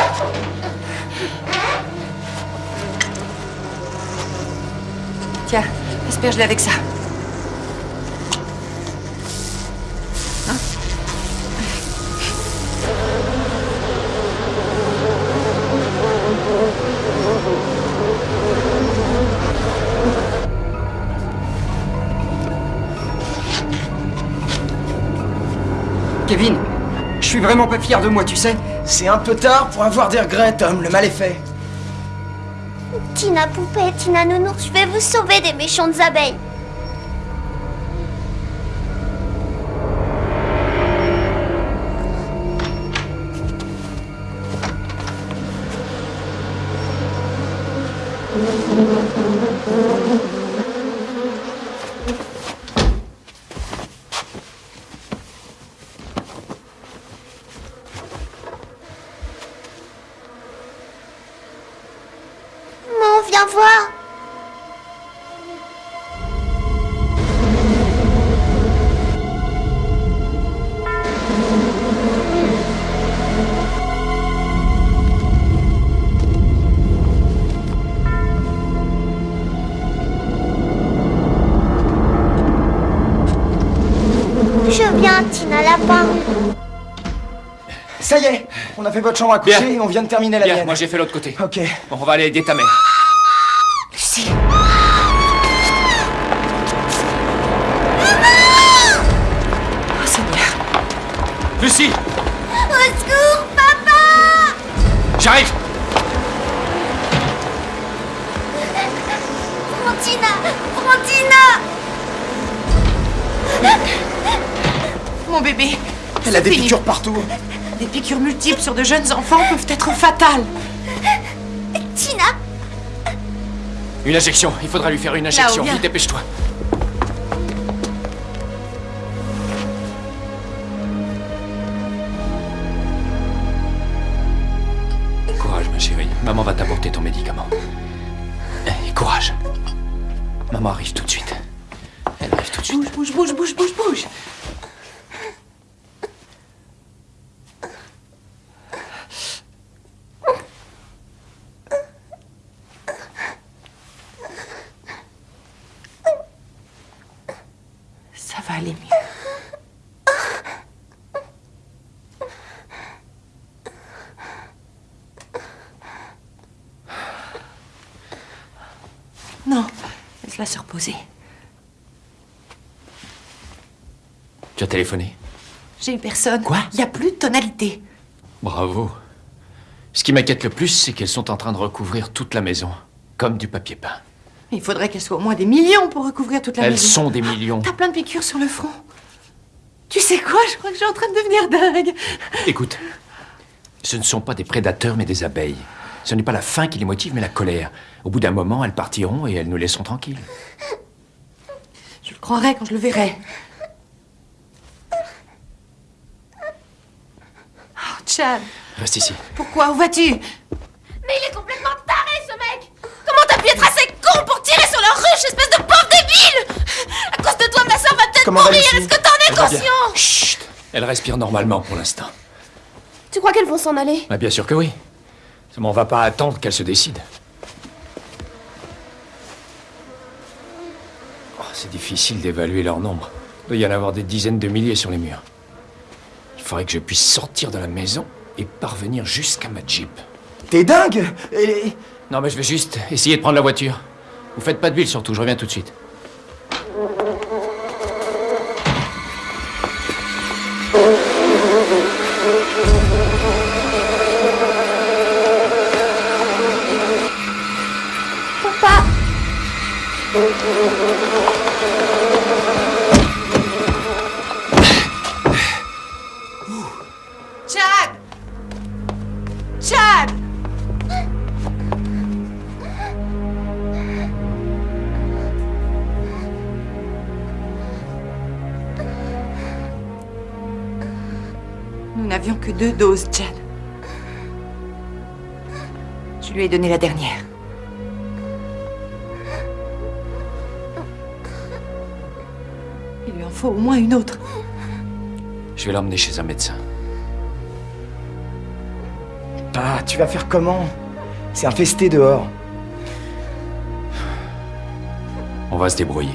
Tiens, asperge-le avec ça. Hein Kevin, suis vraiment pas fier de moi, tu sais. C'est un peu tard pour avoir des regrets, Tom. Le mal est fait. Tina Poupée, Tina Nounours, je vais vous sauver des méchantes abeilles. Lapin. Ça y est, on a fait votre chambre à coucher Bien. et on vient de terminer la Bien, mienne. moi j'ai fait l'autre côté. Ok. Bon, on va aller aider ta mère. Lucie Oh Seigneur Lucie Au secours, papa J'arrive Prends Tina Mon bébé Elle a des piqûres partout. Des piqûres multiples sur de jeunes enfants peuvent être fatales. Tina Une injection. Il faudra lui faire une injection. viens. Vite, dépêche-toi. Courage, ma chérie. Maman va t'apporter ton médicament. Eh, courage. Maman arrive tout de suite. Elle arrive tout de suite. Bouge, bouge, bouge, bouge, bouge, bouge. Ça va aller mieux. Non, laisse-la se reposer. Tu as téléphoné J'ai eu personne. Quoi? Il n'y a plus de tonalité. Bravo. Ce qui m'inquiète le plus, c'est qu'elles sont en train de recouvrir toute la maison, comme du papier peint. Il faudrait qu'elles soient au moins des millions pour recouvrir toute la Elles maison. sont des millions. T'as plein de piqûres sur le front. Tu sais quoi? Je crois que je suis en train de devenir dingue. Écoute, ce ne sont pas des prédateurs, mais des abeilles. Ce n'est pas la faim qui les motive, mais la colère. Au bout d'un moment, elles partiront et elles nous laisseront tranquilles. Je le croirai quand je le verrai. Chad, Reste ici. pourquoi Où vas-tu? Mais il est complètement taré, ce mec Comment t'as pu être assez con pour tirer sur leur ruche, espèce de pauvre débile? À cause de toi, ma soeur va peut-être mourir, est-ce que t'en es conscient? Chut Elle respire normalement pour l'instant. Tu crois qu'elles vont s'en aller? Ah, bien sûr que oui. Seulement, on va pas attendre qu'elle se décide. Oh, c'est difficile d'évaluer leur nombre. Il doit y en avoir des dizaines de milliers sur les murs. Il faudrait que je puisse sortir de la maison et parvenir jusqu'à ma Jeep. T'es dingue Non, mais je vais juste essayer de prendre la voiture. Vous faites pas d'huile surtout, je reviens tout de suite. Papa deux doses, Chad. Je lui ai donné la dernière. Il lui en faut au moins une autre. Je vais l'emmener chez un médecin. Ah, tu vas faire comment? C'est infesté dehors. On va se débrouiller.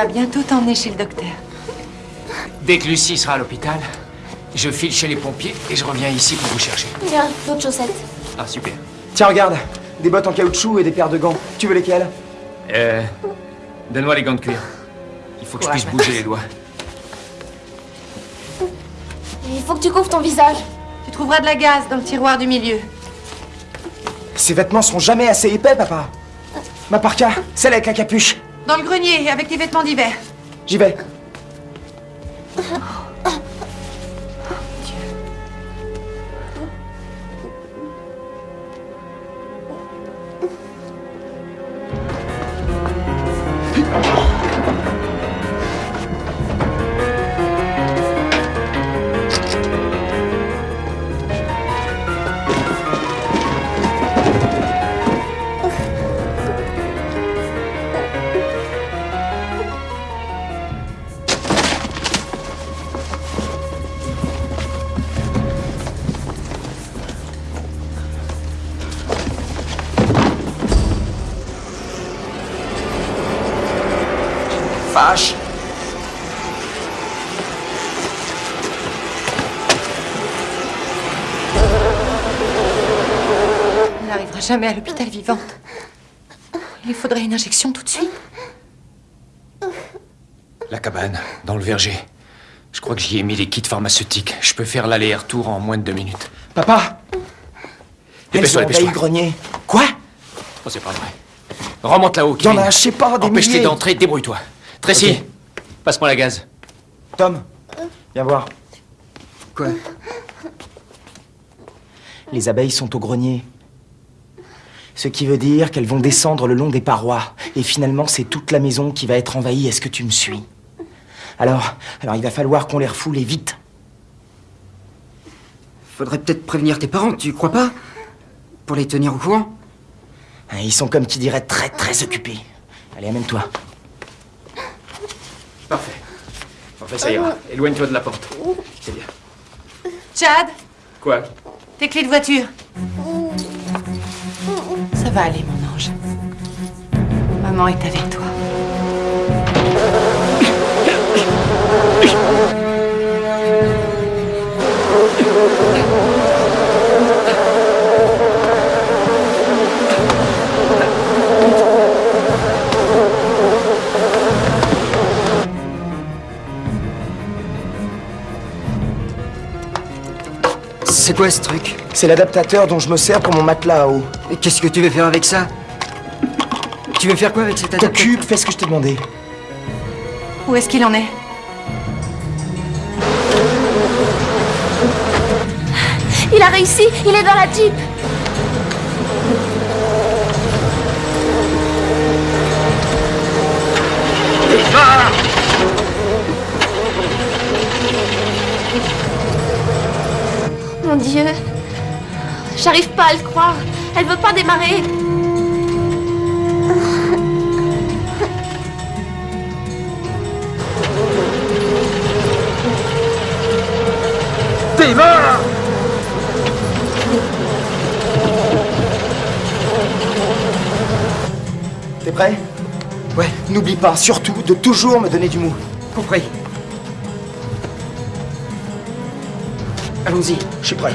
Va bientôt t'emmener chez le docteur. Dès que Lucie sera à l'hôpital, je file chez les pompiers et je reviens ici pour vous chercher. Viens, d'autres chaussettes. Ah, super. Tiens, regarde Des bottes en caoutchouc et des paires de gants. Tu veux lesquelles? Euh. Donne-moi les gants de cuir. Il faut que je puisse bouger les doigts. Il faut que tu couvres ton visage. Tu trouveras de la gaz dans le tiroir du milieu. Ces vêtements seront jamais assez épais, papa. Ma parka, celle avec la capuche. Dans le grenier, avec tes vêtements d'hiver. J'y vais. Fâche. Elle n'arrivera jamais à l'hôpital vivante. Il faudrait une injection tout de suite. La cabane, dans le verger. Je crois que j'y ai mis les kits pharmaceutiques. Je peux faire l'aller-retour en moins de deux minutes. Papa Dépêche-toi, dépêche-toi. grenier. Quoi? Oh, c'est pas vrai. Remonte là-haut, Il y en Kevin. a, je sais pas, des Empêche-les milliers. d'entrer, débrouille-toi. Tracy, passe-moi la gaz. Tom, viens voir. Quoi? Les abeilles sont au grenier. Ce qui veut dire qu'elles vont descendre le long des parois. Et finalement, c'est toute la maison qui va être envahie. Est-ce que tu me suis? Alors, alors il va falloir qu'on les refoule et vite. Faudrait peut-être prévenir tes parents, tu crois pas? Pour les tenir au courant? Ils sont comme qui dirait très très occupés. Allez, amène-toi. Parfait. Parfait, ça ira. Éloigne-toi de la porte. C'est bien. Chad, Quoi? Tes clés de voiture. Ça va aller, mon ange. Maman est avec toi. C'est quoi ce truc? C'est l'adaptateur dont je me sers pour mon matelas à eau. Et qu'est-ce que tu veux faire avec ça? Tu veux faire quoi avec cet adaptateur? T'occupe, fais ce que je t'ai demandé. Où est-ce qu'il en est? Il a réussi, il est dans la jeep. Mon Dieu. J'arrive pas à le croire. Elle veut pas démarrer. Démarre T'es prêt? Ouais, n'oublie pas, surtout, de toujours me donner du mou. Compris. Allons-y. Je suis prêt.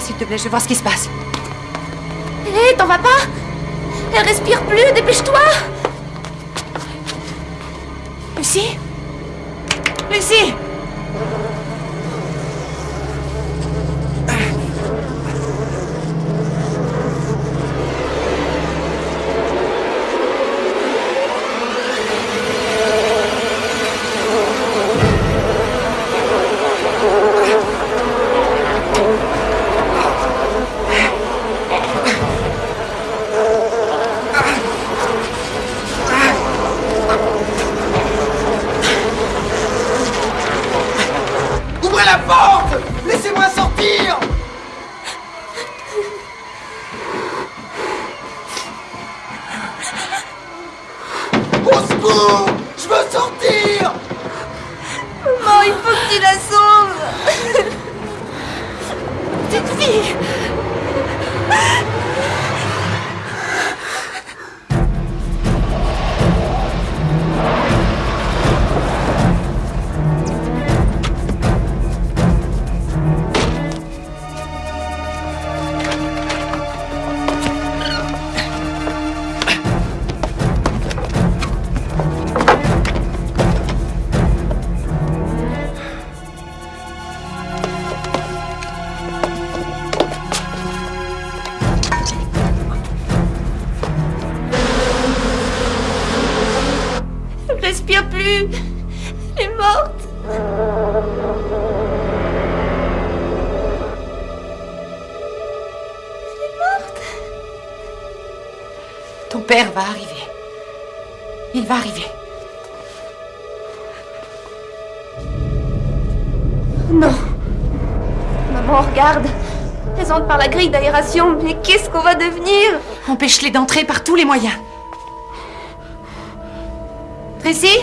S'il te plaît, je vais voir ce qui se passe. Hé, t'en vas pas? Elle respire plus, dépêche-toi. Lucie? Lucie? Père va arriver. Il va arriver. Non Maman, regarde Elles entrent par la grille d'aération, mais qu'est-ce qu'on va devenir? Empêche-les d'entrer par tous les moyens. Tracy?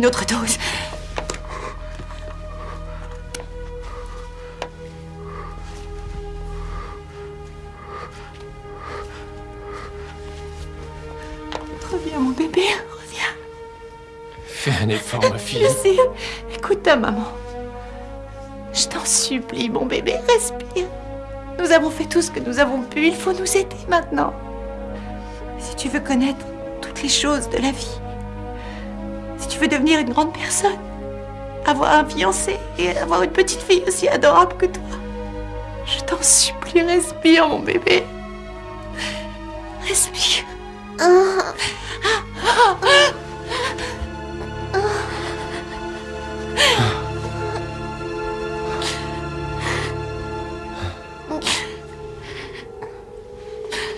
Une autre dose. Reviens, mon bébé, reviens. Fais un effort, ma fille. Je sais. Écoute ta maman. Je t'en supplie, mon bébé, respire. Nous avons fait tout ce que nous avons pu. Il faut nous aider maintenant. Si tu veux connaître toutes les choses de la vie, veux devenir une grande personne, avoir un fiancé et avoir une petite fille aussi adorable que toi, je t'en supplie, respire, mon bébé. Respire.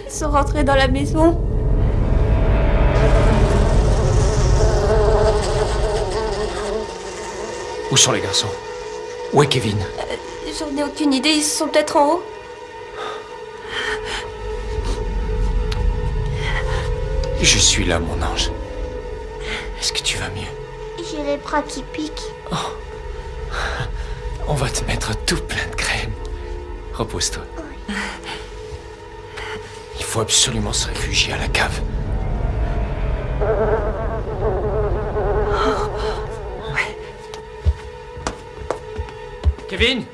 Sont rentrés dans la maison. Où sont les garçons? Où est Kevin? J'en ai aucune idée, ils sont peut-être en haut. Je suis là, mon ange. Est-ce que tu vas mieux? J'ai les bras qui piquent. On va te mettre tout plein de crème. Repose-toi. Il faut absolument se réfugier à la cave. Kevin?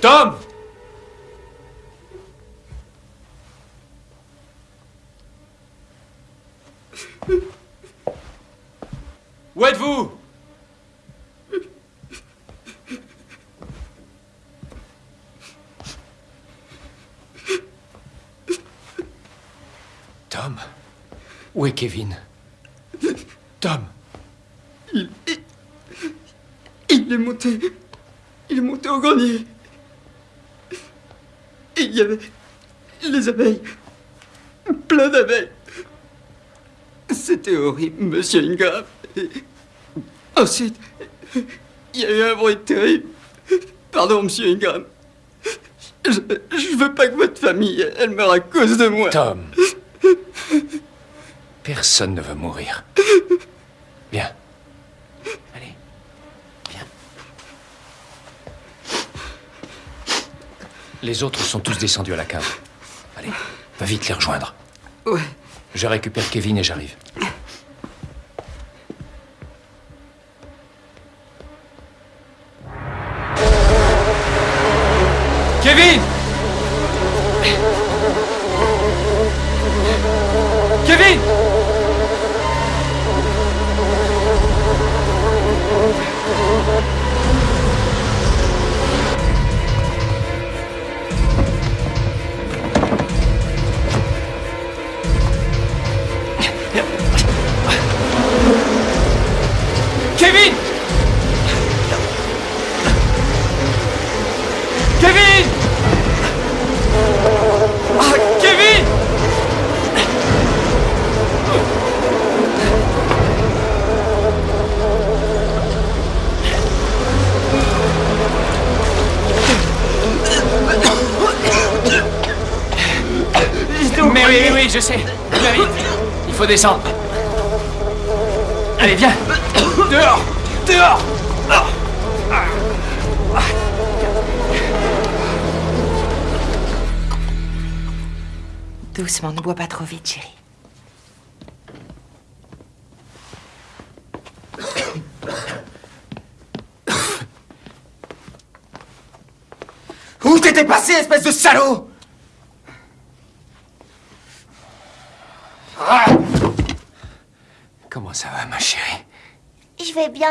Tom? Où êtes-vous? Tom? Où est Kevin Tom Il, il, il est monté. Il y avait les abeilles. Plein d'abeilles. C'était horrible, monsieur Ingram. Ensuite, il y a eu un bruit terrible. Pardon, monsieur Ingram. Je, je veux pas que votre famille, elle meure à cause de moi. Tom. Personne ne veut mourir. Viens. Allez. Viens. Les autres sont tous descendus à la cave. Allez, va vite les rejoindre. Ouais. Je récupère Kevin et j'arrive.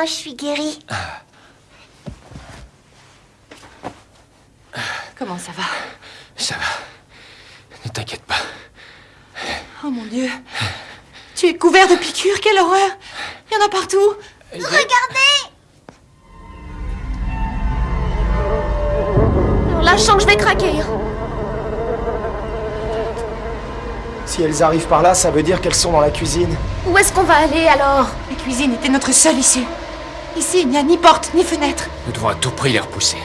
Je suis guérie. Comment ça va? Ça va. Ne t'inquiète pas. Oh mon Dieu. Tu es couvert de piqûres, quelle horreur Il y en a partout. Regardez Alors là, je sens que je vais craquer. Si elles arrivent par là, ça veut dire qu'elles sont dans la cuisine. Où est-ce qu'on va aller alors? La cuisine était notre seule issue. Ici, il n'y a ni porte, ni fenêtre. Nous devons à tout prix les repousser.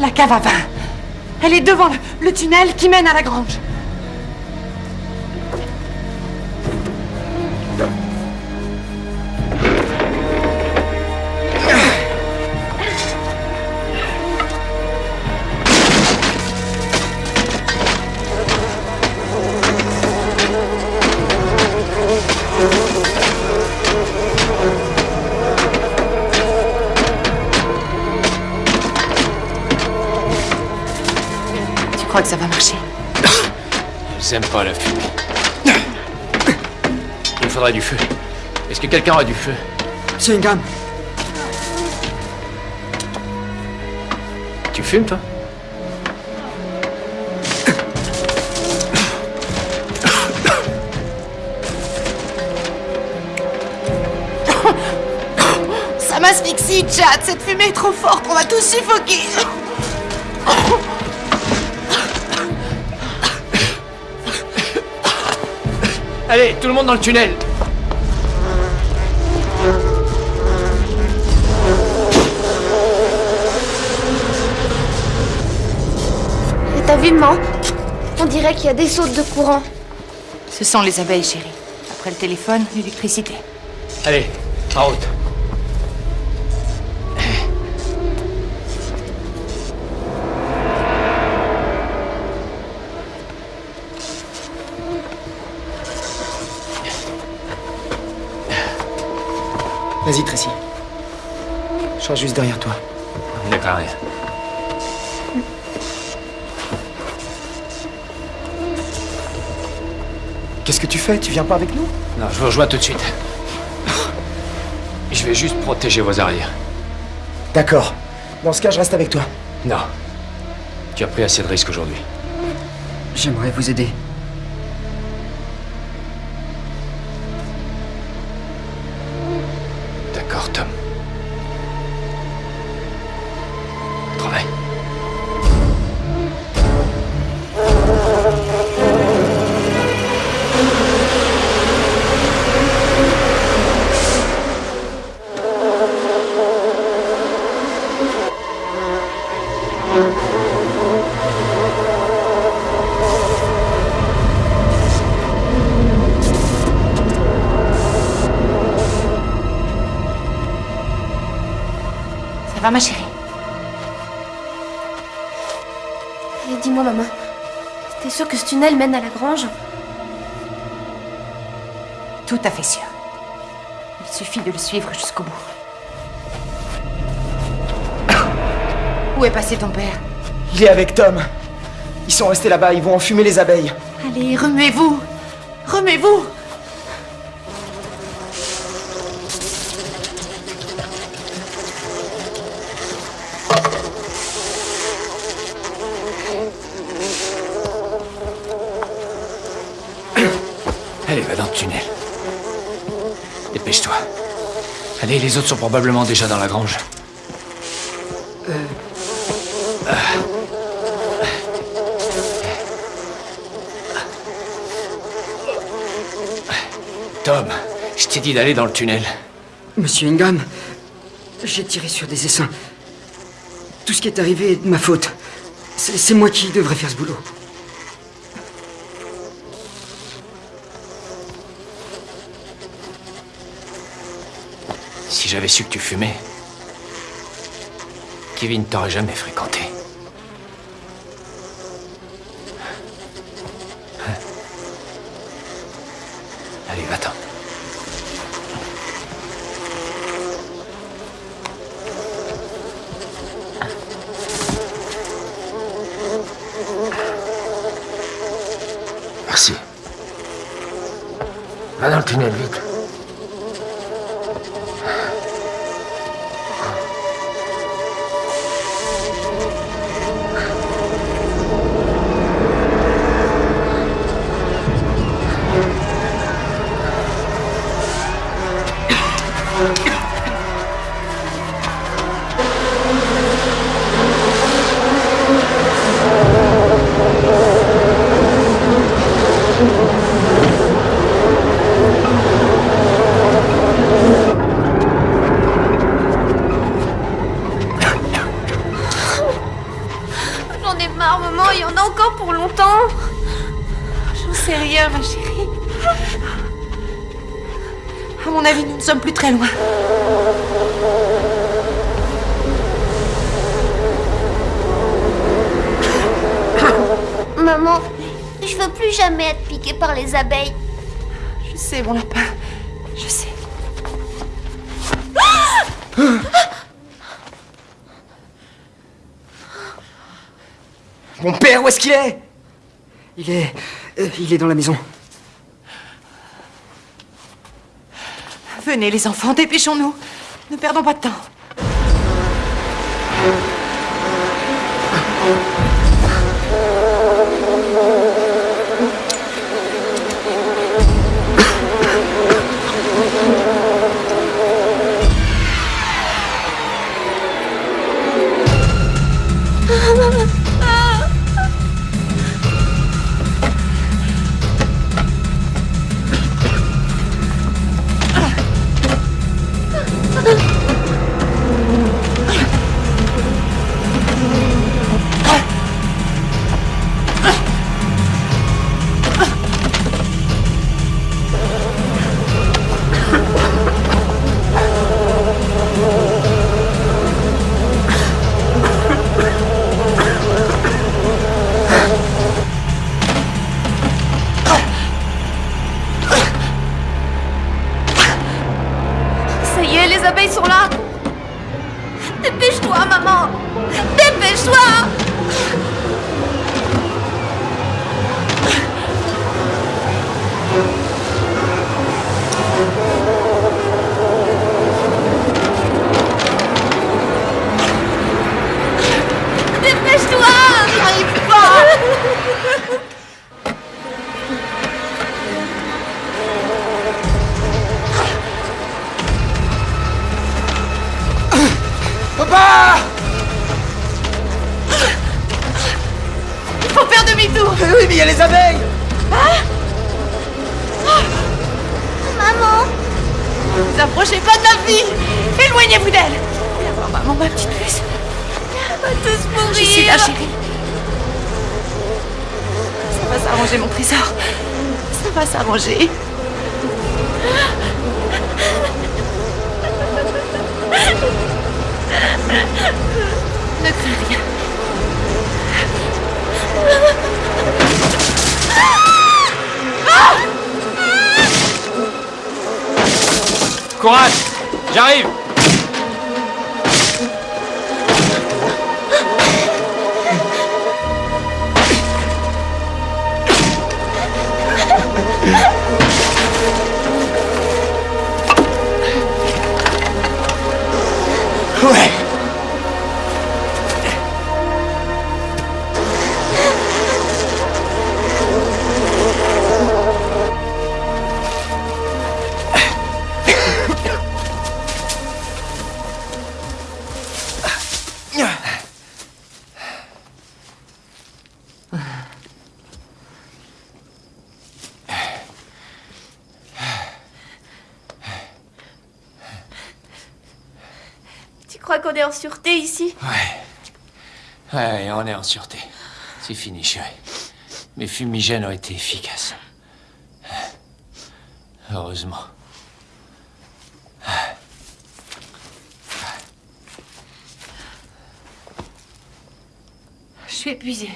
La cave à vin. Elle est devant le, le tunnel qui mène à la grange. Quelqu'un a du feu Monsieur Ingram, Tu fumes, toi? Ça m'asphyxie, Chad. Cette fumée est trop forte. On va tous suffoquer. Allez, tout le monde dans le tunnel dirait qu'il y a des sautes de courant. Ce sont les abeilles, chérie. Après le téléphone, l'électricité. Allez, en route. Vas-y, Tracy. Je serai juste derrière toi. D'accord, rien. Que tu fais Tu viens pas avec nous Non, je vous rejoins tout de suite. Je vais juste protéger vos arrières. D'accord. Dans ce cas, je reste avec toi. Non. Tu as pris assez de risques aujourd'hui. j'aimerais vous aider. Va, ma chérie Et dis-moi, maman, t'es sûre que ce tunnel mène à la grange? Tout à fait sûr. Il suffit de le suivre jusqu'au bout. Où est passé ton père? Il est avec Tom. Ils sont restés là-bas, ils vont enfumer les abeilles. Allez, remuez-vous Remuez-vous Allez, va dans le tunnel. Dépêche-toi. Allez, les autres sont probablement déjà dans la grange. Tom, je t'ai dit d'aller dans le tunnel. Monsieur Ingham, j'ai tiré sur des essaims. Tout ce qui est arrivé est de ma faute. C'est moi qui devrais faire ce boulot. J'avais su que tu fumais, Kevin t'aurait jamais fréquenté. Ma chérie. À mon avis, nous ne sommes plus très loin. Maman, je veux plus jamais être piquée par les abeilles. Je sais, mon lapin. Je sais. Mon père, où est-ce qu'il est? Il est. euh, il est dans la maison. Venez, les enfants, dépêchons-nous. Ne perdons pas de temps. Suis là, chérie. Ça va s'arranger, mon trésor. Ça va s'arranger. Ne crains rien. Courage J'arrive sûreté ici Ouais, on est en sûreté. C'est fini, chérie. Mes fumigènes ont été efficaces. Heureusement. Je suis épuisée.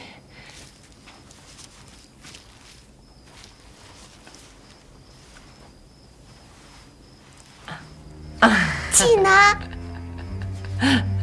Tina (laughs)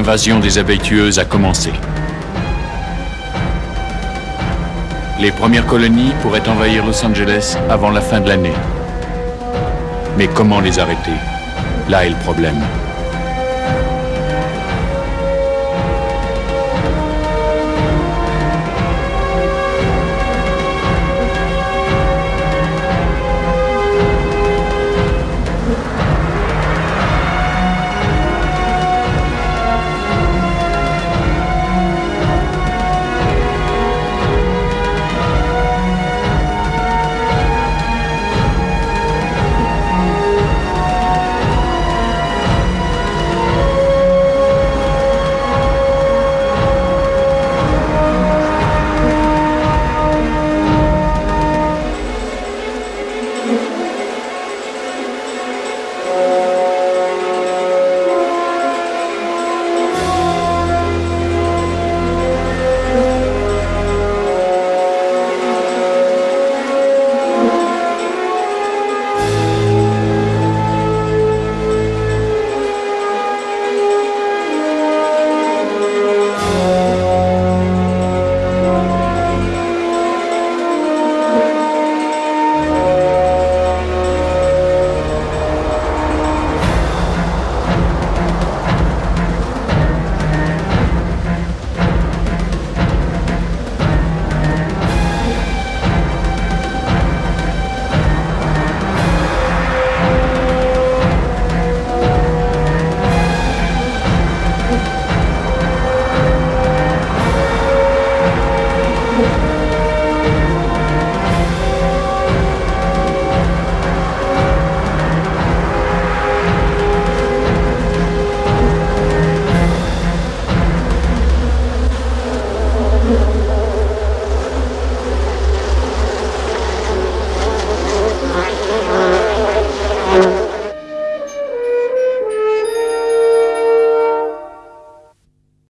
L'invasion des abeilles tueuses a commencé. Les premières colonies pourraient envahir Los Angeles avant la fin de l'année. Mais comment les arrêter? Là est le problème.